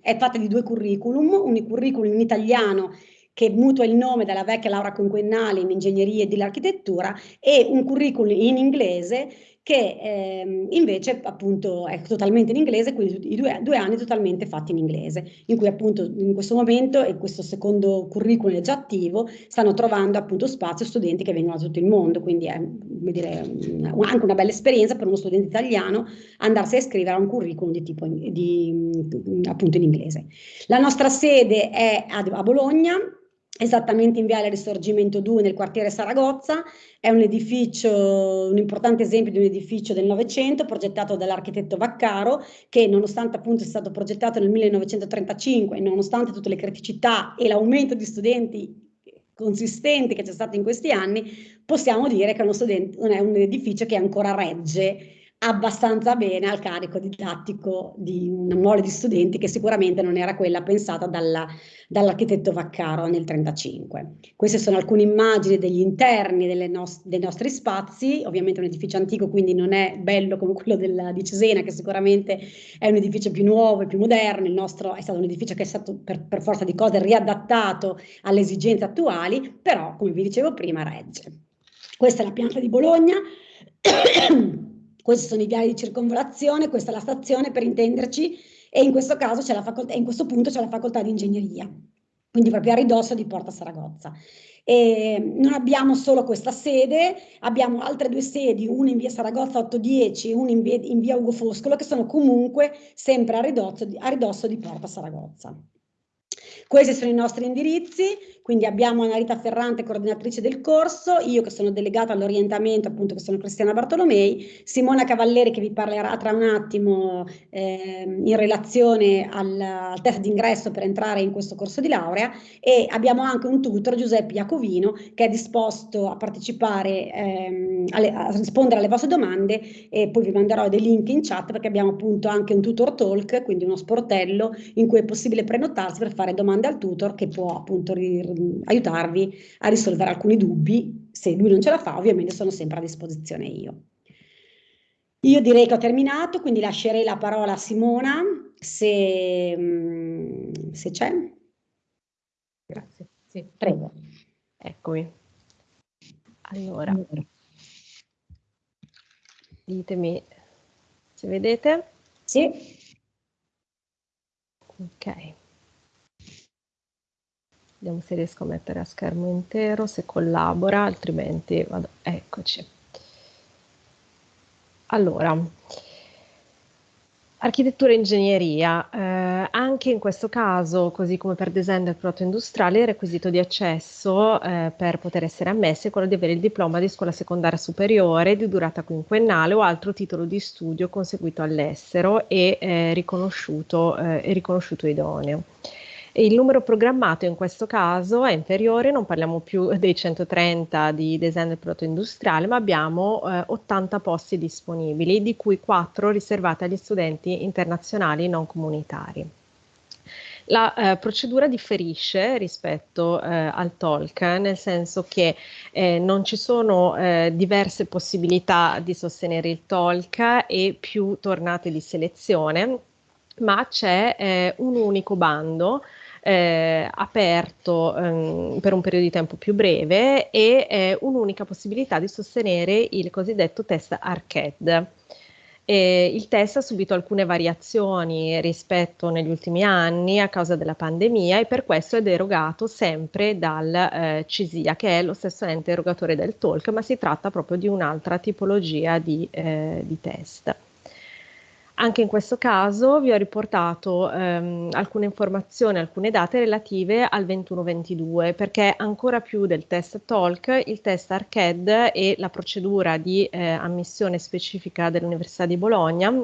Speaker 4: è fatta di due curriculum, un curriculum in italiano che mutua il nome dalla vecchia laurea quinquennale in ingegneria e dell'architettura e un curriculum in inglese che ehm, invece appunto è totalmente in inglese, quindi i due, due, anni totalmente fatti in inglese, in cui appunto in questo momento e questo secondo curriculum è già attivo, stanno trovando appunto spazio studenti che vengono da tutto il mondo, quindi è dire, anche una bella esperienza per uno studente italiano andarsi a iscrivere a un curriculum di tipo di, appunto in inglese. La nostra sede è a, a Bologna, esattamente in Viale Risorgimento 2 nel quartiere Saragozza, è un edificio, un importante esempio di un edificio del Novecento progettato dall'architetto Vaccaro che nonostante appunto sia stato progettato nel 1935 e nonostante tutte le criticità e l'aumento di studenti consistente che c'è stato in questi anni, possiamo dire che è, studente, è un edificio che ancora regge abbastanza bene al carico didattico di una mole di studenti che sicuramente non era quella pensata dall'architetto Vaccaro nel 1935. Queste sono alcune immagini degli interni nos dei nostri spazi, ovviamente un edificio antico quindi non è bello come quello della, di Cesena che sicuramente è un edificio più nuovo e più moderno, il nostro è stato un edificio che è stato per, per forza di cose riadattato alle esigenze attuali, però come vi dicevo prima regge. Questa è la pianta di Bologna. Questi sono i viali di circonvolazione, questa è la stazione per intenderci e in questo caso c'è la facoltà, in questo punto c'è la facoltà di ingegneria, quindi proprio a ridosso di Porta Saragozza. E non abbiamo solo questa sede, abbiamo altre due sedi, una in via Saragozza 810 e una in via, in via Ugo Foscolo, che sono comunque sempre a ridosso, a ridosso di Porta Saragozza. Questi sono i nostri indirizzi, quindi abbiamo Anarita Ferrante, coordinatrice del corso, io che sono delegata all'orientamento, appunto che sono Cristiana Bartolomei, Simona Cavalleri che vi parlerà tra un attimo eh, in relazione al, al test d'ingresso per entrare in questo corso di laurea e abbiamo anche un tutor, Giuseppe Iacovino, che è disposto a partecipare, ehm, alle, a rispondere alle vostre domande e poi vi manderò dei link in chat perché abbiamo appunto anche un tutor talk, quindi uno sportello in cui è possibile prenotarsi per fare domande domande al tutor che può appunto aiutarvi a risolvere alcuni dubbi. Se lui non ce la fa, ovviamente sono sempre a disposizione io. Io direi che ho terminato, quindi lascerei la parola a Simona, se, mm, se c'è.
Speaker 8: Grazie. Sì.
Speaker 4: Prego.
Speaker 8: Eccomi. Allora, ditemi se vedete.
Speaker 4: Sì.
Speaker 8: Ok. Vediamo se riesco a mettere a schermo intero, se collabora, altrimenti vado. Eccoci. Allora, architettura e ingegneria. Eh, anche in questo caso, così come per design del prodotto industriale, il requisito di accesso eh, per poter essere ammessi è quello di avere il diploma di scuola secondaria superiore di durata quinquennale o altro titolo di studio conseguito all'estero e eh, riconosciuto, eh, riconosciuto idoneo. Il numero programmato in questo caso è inferiore, non parliamo più dei 130 di design del prodotto industriale, ma abbiamo eh, 80 posti disponibili, di cui 4 riservati agli studenti internazionali non comunitari. La eh, procedura differisce rispetto eh, al TOLC, nel senso che eh, non ci sono eh, diverse possibilità di sostenere il TOLC e più tornate di selezione, ma c'è eh, un unico bando eh, aperto ehm, per un periodo di tempo più breve e eh, un'unica possibilità di sostenere il cosiddetto test ARCED. E il test ha subito alcune variazioni rispetto negli ultimi anni a causa della pandemia e per questo è derogato sempre dal eh, CISIA, che è lo stesso ente erogatore del TOLC, ma si tratta proprio di un'altra tipologia di, eh, di test. Anche in questo caso vi ho riportato ehm, alcune informazioni, alcune date relative al 21-22, perché ancora più del test TOLC, il test ARCED e la procedura di eh, ammissione specifica dell'Università di Bologna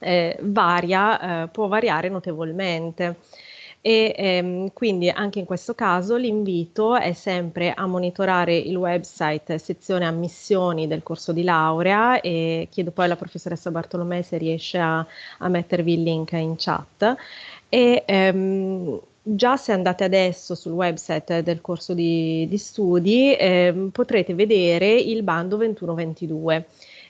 Speaker 8: eh, varia, eh, può variare notevolmente e ehm, quindi anche in questo caso l'invito è sempre a monitorare il website sezione ammissioni del corso di laurea e chiedo poi alla professoressa Bartolomei se riesce a, a mettervi il link in chat. E ehm, già se andate adesso sul website del corso di, di studi eh, potrete vedere il bando 2122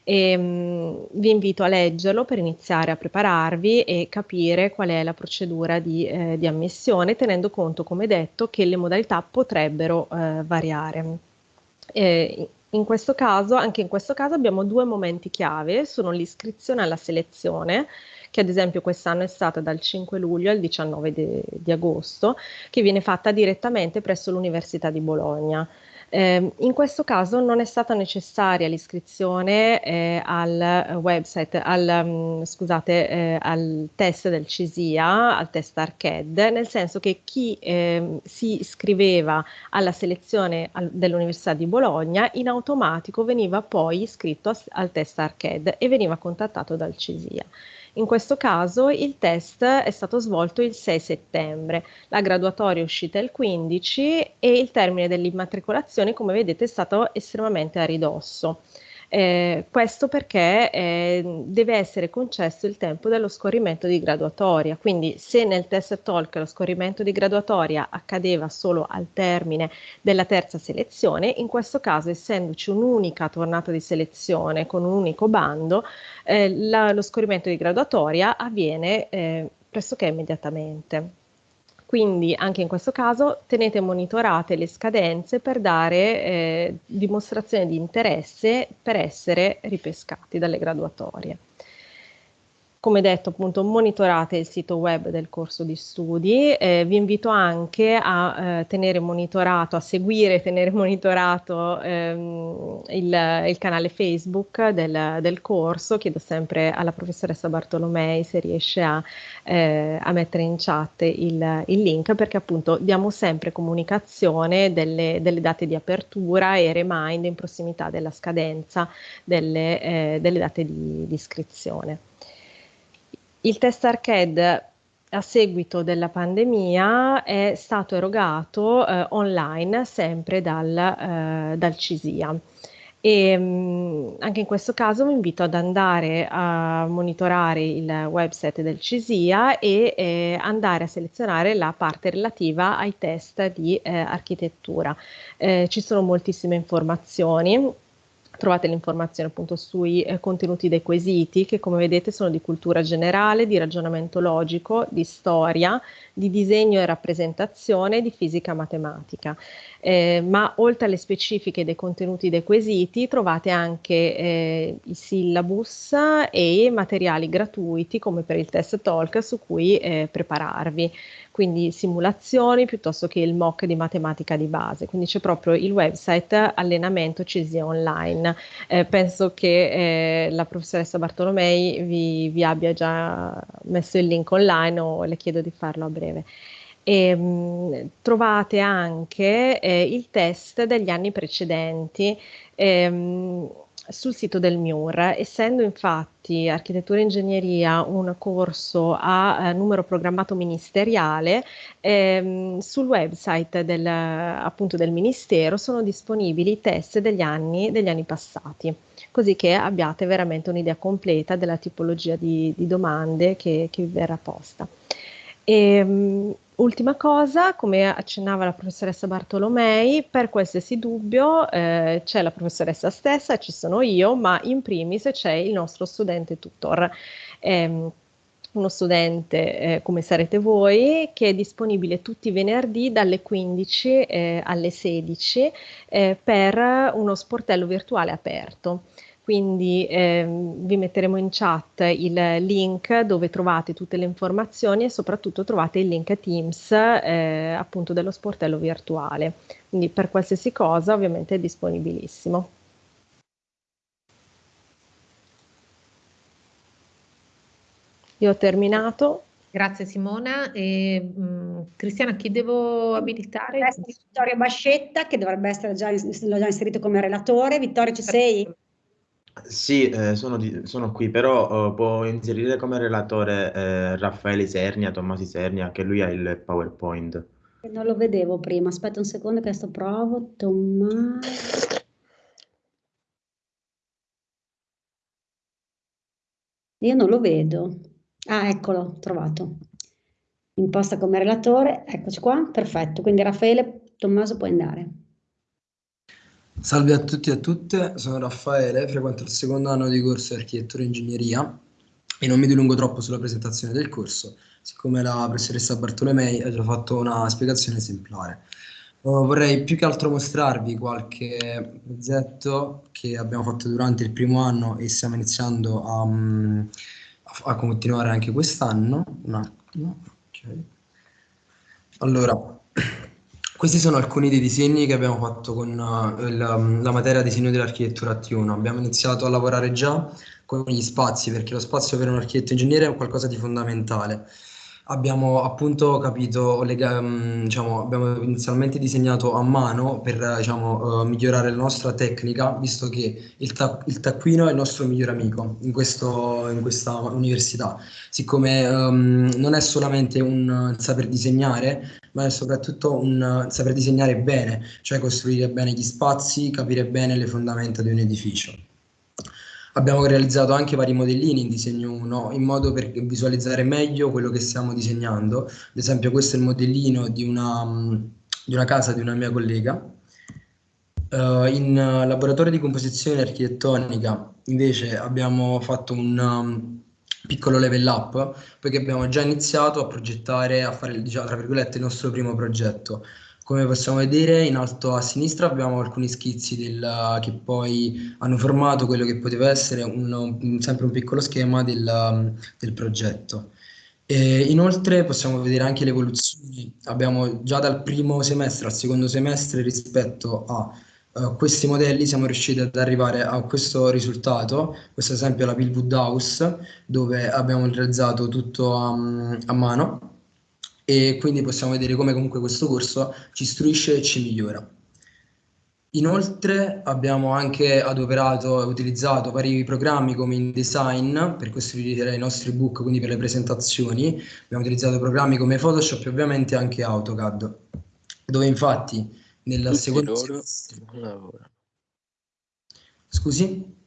Speaker 8: e, mh, vi invito a leggerlo per iniziare a prepararvi e capire qual è la procedura di, eh, di ammissione, tenendo conto, come detto, che le modalità potrebbero eh, variare. E, in questo caso, anche in questo caso abbiamo due momenti chiave, sono l'iscrizione alla selezione, che ad esempio quest'anno è stata dal 5 luglio al 19 di, di agosto, che viene fatta direttamente presso l'Università di Bologna. Eh, in questo caso non è stata necessaria l'iscrizione eh, al website, al, um, scusate, eh, al test del CISIA, al test ARCED, nel senso che chi ehm, si iscriveva alla selezione al, dell'Università di Bologna in automatico veniva poi iscritto a, al test ARCED e veniva contattato dal CISIA. In questo caso il test è stato svolto il 6 settembre, la graduatoria è uscita il 15 e il termine dell'immatricolazione, come vedete, è stato estremamente a ridosso. Eh, questo perché eh, deve essere concesso il tempo dello scorrimento di graduatoria, quindi se nel test talk lo scorrimento di graduatoria accadeva solo al termine della terza selezione, in questo caso essendoci un'unica tornata di selezione con un unico bando, eh, la, lo scorrimento di graduatoria avviene eh, pressoché immediatamente. Quindi anche in questo caso tenete monitorate le scadenze per dare eh, dimostrazione di interesse per essere ripescati dalle graduatorie. Come detto, appunto, monitorate il sito web del corso di studi. Eh, vi invito anche a eh, tenere monitorato, a seguire e tenere monitorato ehm, il, il, canale Facebook del, del, corso. Chiedo sempre alla professoressa Bartolomei se riesce a, eh, a mettere in chat il, il, link, perché appunto diamo sempre comunicazione delle, delle, date di apertura e remind in prossimità della scadenza delle, eh, delle date di, di iscrizione. Il test arcade a seguito della pandemia è stato erogato eh, online sempre dal, eh, dal CISIA. E, mh, mm, anche in questo caso vi invito ad andare a monitorare il website del CISIA e eh, andare a selezionare la parte relativa ai test di eh, architettura. Eh, ci sono moltissime informazioni Trovate l'informazione appunto sui eh, contenuti dei quesiti che come vedete sono di cultura generale, di ragionamento logico, di storia, di disegno e rappresentazione, di fisica matematica. Eh, ma oltre alle specifiche dei contenuti dei quesiti trovate anche eh, i syllabus e materiali gratuiti come per il test talk su cui eh, prepararvi quindi simulazioni piuttosto che il mock di matematica di base, quindi c'è proprio il website allenamento CISIA online. Eh, penso che eh, la professoressa Bartolomei vi, vi, abbia già messo il link online o le chiedo di farlo a breve. E, mh, trovate anche eh, il test degli anni precedenti. Ehm, sul sito del MIUR, essendo infatti architettura e ingegneria un corso a eh, numero programmato ministeriale, ehm, sul website del, appunto del Ministero sono disponibili i test degli anni, degli anni passati, così che abbiate veramente un'idea completa della tipologia di, di domande che, che vi verrà posta. E, ehm, Ultima cosa, come accennava la professoressa Bartolomei, per qualsiasi dubbio eh, c'è la professoressa stessa, ci sono io, ma in primis c'è il nostro studente tutor. Eh, uno studente eh, come sarete voi che è disponibile tutti i venerdì dalle 15 eh, alle 16 eh, per uno sportello virtuale aperto quindi ehm, vi metteremo in chat il link dove trovate tutte le informazioni e soprattutto trovate il link Teams eh, appunto dello sportello virtuale. Quindi per qualsiasi cosa ovviamente è disponibilissimo. Io ho terminato.
Speaker 1: Grazie Simona. E, mh, mm, Cristiana, chi devo abilitare?
Speaker 4: Vittorio Bascetta, che dovrebbe essere già, l'ho già inserito come relatore. Vittorio, ci sei?
Speaker 10: Sì, eh, sono, di- sono qui, però eh, può inserire come relatore eh, Raffaele Sernia, Tommasi Sernia, che lui ha il PowerPoint.
Speaker 4: Non lo vedevo prima, aspetta un secondo che adesso provo. Tommaso. Io non lo vedo. Ah, eccolo, trovato. Imposta come relatore, eccoci qua, perfetto. Quindi Raffaele, Tommaso puoi andare.
Speaker 11: Salve a tutti e a tutte, sono Raffaele, frequento il secondo anno di corso di architettura e ingegneria e non mi dilungo troppo sulla presentazione del corso, siccome la professoressa Bartolomei ha già fatto una spiegazione esemplare. Uh, vorrei più che altro mostrarvi qualche progetto che abbiamo fatto durante il primo anno e stiamo iniziando a, um, a continuare anche quest'anno. Un attimo. Okay. Allora, questi sono alcuni dei disegni che abbiamo fatto con uh, il, um, la materia disegno dell'architettura T1. Abbiamo iniziato a lavorare già con gli spazi, perché lo spazio per un architetto ingegnere è qualcosa di fondamentale abbiamo appunto capito, lega, mm, diciamo, abbiamo inizialmente disegnato a mano per diciamo, uh, migliorare la nostra tecnica, visto che il, ta il, taccuino è il nostro migliore amico in, questo, in questa università, siccome um, non è solamente un saper disegnare, ma è soprattutto un saper disegnare bene, cioè costruire bene gli spazi, capire bene le fondamenta di un edificio. Abbiamo realizzato anche vari modellini in disegno 1 in modo per visualizzare meglio quello che stiamo disegnando. Ad esempio questo è il modellino di una, di una casa di una mia collega. Uh, in laboratorio di composizione architettonica invece abbiamo fatto un um, piccolo level up perché abbiamo già iniziato a progettare, a fare diciamo, tra virgolette il nostro primo progetto. Come possiamo vedere in alto a sinistra abbiamo alcuni schizzi del, che poi hanno formato quello che poteva essere un, sempre un piccolo schema del, del progetto. E inoltre possiamo vedere anche le evoluzioni, abbiamo già dal primo semestre al secondo semestre rispetto a uh, questi modelli siamo riusciti ad arrivare a questo risultato, questo esempio è la Pillwood House dove abbiamo realizzato tutto a, a mano e quindi possiamo vedere come comunque questo corso ci istruisce e ci migliora. Inoltre abbiamo anche adoperato e utilizzato vari programmi come InDesign per costruire i nostri book, quindi per le presentazioni. Abbiamo utilizzato programmi come Photoshop e ovviamente anche AutoCAD, dove infatti nel secondo... Scusi?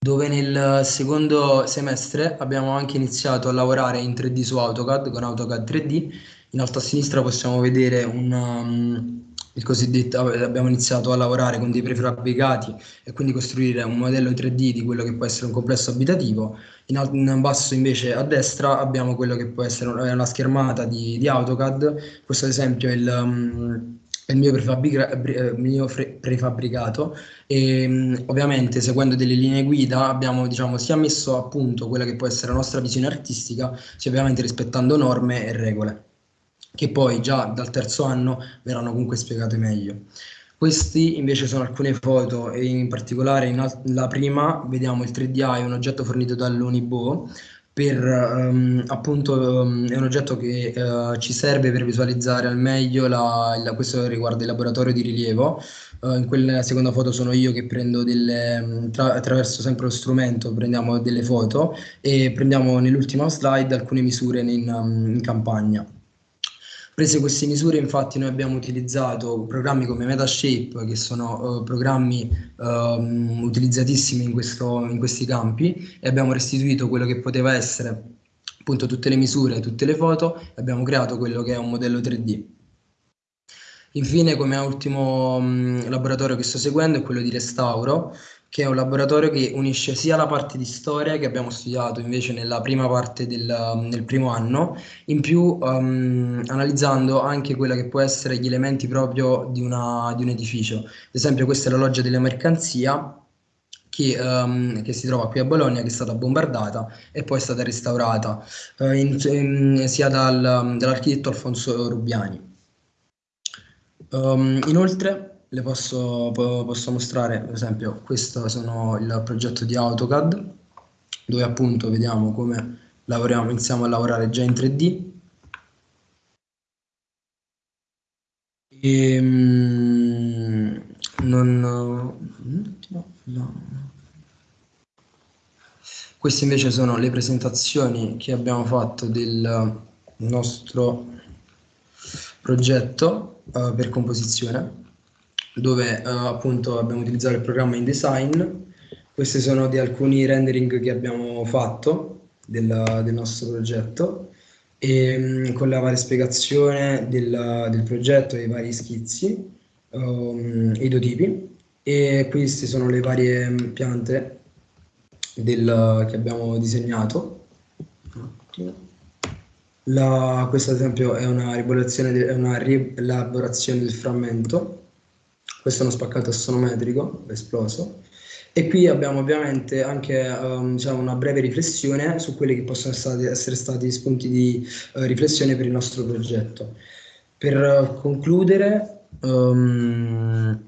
Speaker 11: Dove nel secondo semestre abbiamo anche iniziato a lavorare in 3D su AutoCAD con AutoCAD 3D. In alto a sinistra possiamo vedere un, um, il cosiddetto, abbiamo iniziato a lavorare con dei prefabbricati e quindi costruire un modello 3D di quello che può essere un complesso abitativo. In, alto, in basso invece a destra abbiamo quello che può essere una schermata di, di AutoCAD. Questo ad esempio è il... Um, il mio, eh, mio prefabbricato e mm, ovviamente seguendo delle linee guida abbiamo diciamo, sia messo a punto quella che può essere la nostra visione artistica sia ovviamente rispettando norme e regole che poi già dal terzo anno verranno comunque spiegate meglio. Questi invece sono alcune foto e in particolare in la prima vediamo il 3DI, un oggetto fornito dall'Unibo per um, appunto um, è un oggetto che uh, ci serve per visualizzare al meglio la, la, questo riguarda il laboratorio di rilievo Uh, in quella seconda foto sono io che prendo delle, tra, attraverso sempre lo strumento, prendiamo delle foto e prendiamo nell'ultima slide alcune misure in, in campagna. Prese queste misure, infatti, noi abbiamo utilizzato programmi come Metashape, che sono uh, programmi uh, utilizzatissimi in, questo, in questi campi, e abbiamo restituito quello che poteva essere appunto tutte le misure, tutte le foto, e abbiamo creato quello che è un modello 3D. Infine, come ultimo mh, laboratorio che sto seguendo è quello di restauro, che è un laboratorio che unisce sia la parte di storia che abbiamo studiato invece nella prima parte del, del primo anno, in più um, analizzando anche quella che può essere gli elementi proprio di, una, di un edificio. Ad esempio questa è la loggia della mercanzia, che, um, che, si trova qui a Bologna, che è stata bombardata e poi è stata restaurata uh, in, in, sia dal, dall'architetto Alfonso Rubiani. Um, inoltre le posso, posso mostrare, per esempio, questo sono il progetto di AutoCAD, dove appunto vediamo come lavoriamo, iniziamo a lavorare già in 3D. E, mm, non, no, no. Queste invece sono le presentazioni che abbiamo fatto del nostro progetto uh, per composizione dove uh, appunto abbiamo utilizzato il programma InDesign. Questi sono di alcuni rendering che abbiamo fatto del, del nostro progetto e um, con la varia spiegazione del, del progetto e i vari schizzi, um, idotipi e queste sono le varie piante del, che abbiamo disegnato. La, questa ad esempio è una, è una rielaborazione del frammento questo è uno spaccato assonometrico esploso. E qui abbiamo ovviamente anche um, diciamo una breve riflessione su quelli che possono stati, essere stati spunti di uh, riflessione per il nostro progetto. Per concludere, um,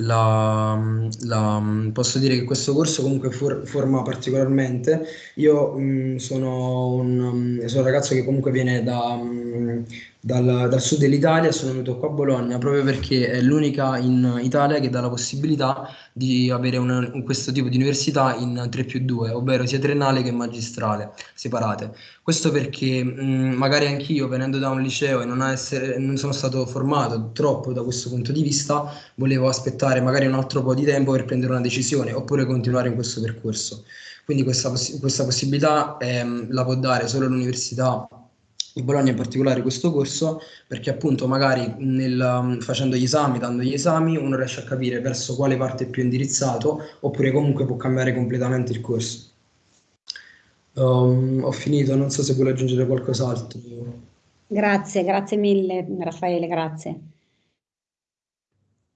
Speaker 11: la, la, posso dire che questo corso comunque for, forma particolarmente. Io mh, sono, un, sono, un, ragazzo che comunque viene da, mh, dal, dal, sud dell'Italia, sono venuto qua a Bologna proprio perché è l'unica in Italia che dà la possibilità di avere una, questo tipo di università in 3 più 2, ovvero sia triennale che magistrale, separate. Questo perché mh, magari anch'io venendo da un liceo e non, essere, non sono stato formato troppo da questo punto di vista, volevo aspettare magari un altro po' di tempo per prendere una decisione oppure continuare in questo percorso. Quindi questa, questa possibilità ehm, la può dare solo l'università di Bologna in particolare questo corso perché appunto magari nel, um, facendo gli esami, dando gli esami, uno riesce a capire verso quale parte è più indirizzato oppure comunque può cambiare completamente il corso. Um, ho finito, non so se vuole aggiungere qualcos'altro.
Speaker 4: Grazie, grazie mille Raffaele, grazie.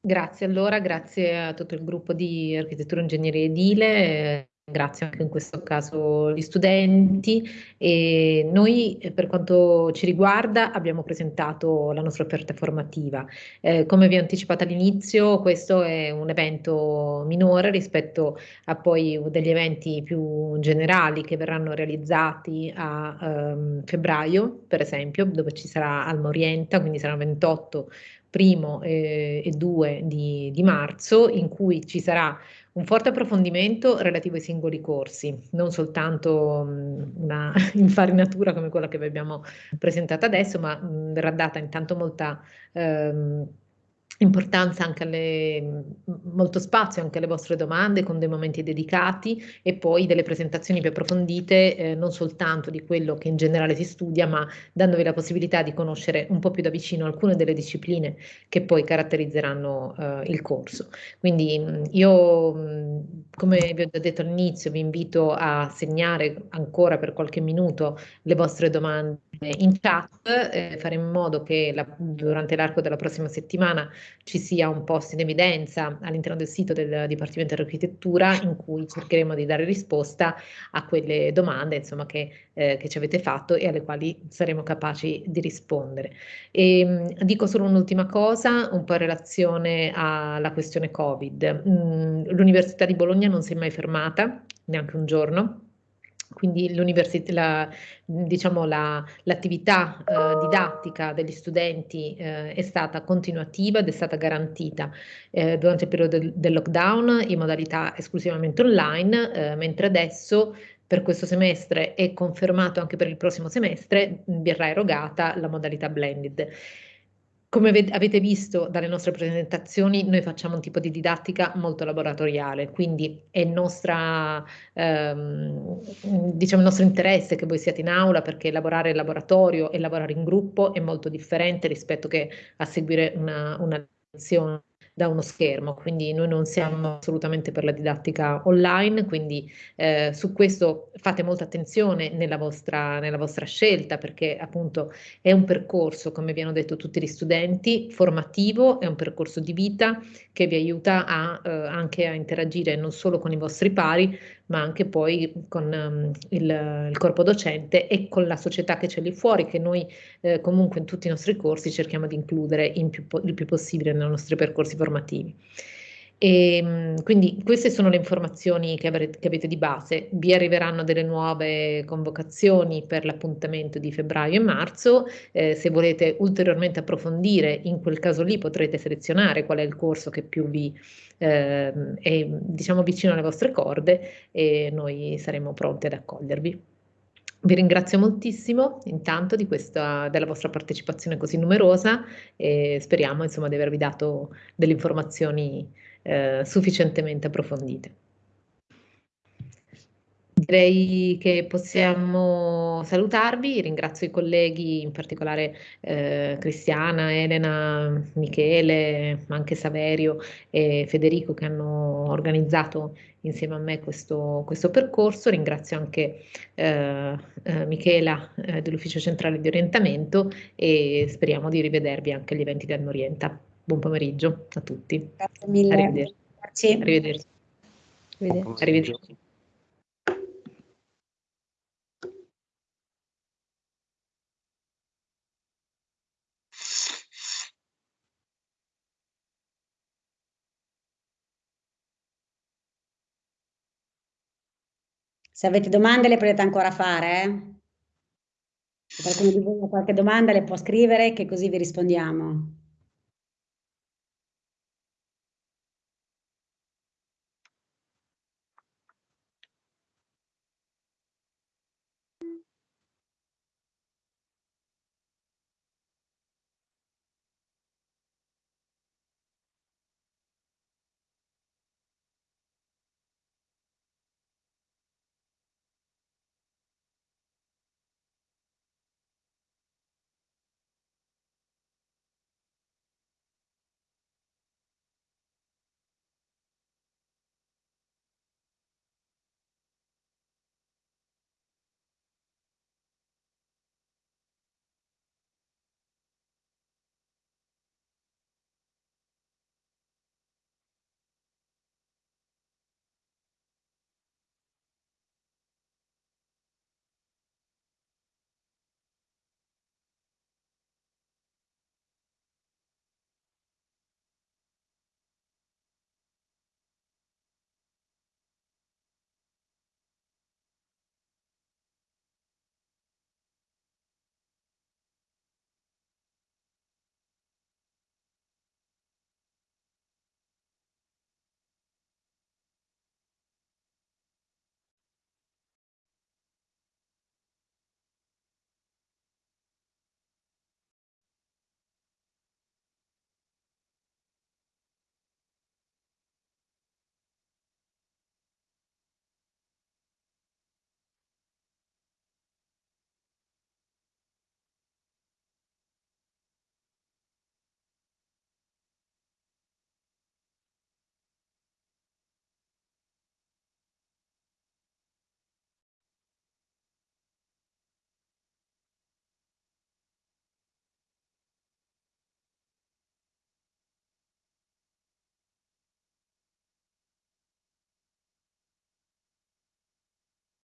Speaker 1: Grazie allora, grazie a tutto il gruppo di architettura e ingegneria edile. Ringrazio anche in questo caso gli studenti e noi eh, per quanto ci riguarda abbiamo presentato la nostra offerta formativa. Eh, come vi ho anticipato all'inizio questo è un evento minore rispetto a poi degli eventi più generali che verranno realizzati a um, febbraio per esempio dove ci sarà Alma Orienta, quindi saranno 28 primo eh, e 2 di, di marzo in cui ci sarà un forte approfondimento relativo ai singoli corsi, non soltanto mh, una infarinatura come quella che vi abbiamo presentato adesso, ma mh, verrà data intanto molta ehm, importanza anche alle, molto spazio anche alle vostre domande con dei momenti dedicati e poi delle presentazioni più approfondite eh, non soltanto di quello che in generale si studia ma dandovi la possibilità di conoscere un po' più da vicino alcune delle discipline che poi caratterizzeranno eh, il corso. Quindi io come vi ho già detto all'inizio vi invito a segnare ancora per qualche minuto le vostre domande in chat, eh, fare in modo che la, durante l'arco della prossima settimana ci sia un post in evidenza all'interno del sito del Dipartimento di Architettura in cui cercheremo di dare risposta a quelle domande insomma, che, eh, che ci avete fatto e alle quali saremo capaci di rispondere. E, ehm, dico solo un'ultima cosa, un po' in relazione alla questione Covid. Mm, L'Università di Bologna non si è mai fermata, neanche un giorno, quindi la, diciamo l'attività la, eh, didattica degli studenti eh, è stata continuativa ed è stata garantita eh, durante il periodo del, del, lockdown in modalità esclusivamente online, eh, mentre adesso per questo semestre è confermato anche per il prossimo semestre verrà erogata la modalità blended. Come avete visto dalle nostre presentazioni, noi facciamo un tipo di didattica molto laboratoriale, quindi è nostra, ehm, diciamo il nostro interesse che voi siate in aula perché lavorare in laboratorio e lavorare in gruppo è molto differente rispetto che a seguire una, una lezione da uno schermo, quindi noi non siamo assolutamente per la didattica online, quindi eh, su questo fate molta attenzione nella vostra, nella vostra scelta perché appunto è un percorso, come vi hanno detto tutti gli studenti, formativo, è un percorso di vita che vi aiuta a, eh, anche a interagire non solo con i vostri pari, ma anche poi con um, il, il, corpo docente e con la società che c'è lì fuori, che noi eh, comunque in tutti i nostri corsi cerchiamo di includere più, il più possibile nei nostri percorsi formativi. E, ehm, quindi queste sono le informazioni che, avrete, che, avete di base. Vi arriveranno delle nuove convocazioni per l'appuntamento di febbraio e marzo. Eh, se volete ulteriormente approfondire, in quel caso lì potrete selezionare qual è il corso che più vi eh, è diciamo, vicino alle vostre corde e noi saremo pronti ad accogliervi. Vi ringrazio moltissimo intanto questa, della vostra partecipazione così numerosa e speriamo insomma, di avervi dato delle informazioni eh, sufficientemente approfondite. Direi che possiamo salutarvi, ringrazio i colleghi, in particolare eh, Cristiana, Elena, Michele, ma anche Saverio e Federico che hanno organizzato insieme a me questo, questo percorso, ringrazio anche eh, eh, Michela eh, dell'Ufficio Centrale di Orientamento e speriamo di rivedervi anche agli eventi del Norienta. Buon pomeriggio a tutti.
Speaker 4: Grazie mille.
Speaker 1: Arrivederci.
Speaker 4: Grazie.
Speaker 1: Arrivederci.
Speaker 8: Arrivederci.
Speaker 1: Arrivederci.
Speaker 4: Se avete domande le potete ancora fare. Eh? Se qualcuno di voi ha qualche domanda le può scrivere che così vi rispondiamo.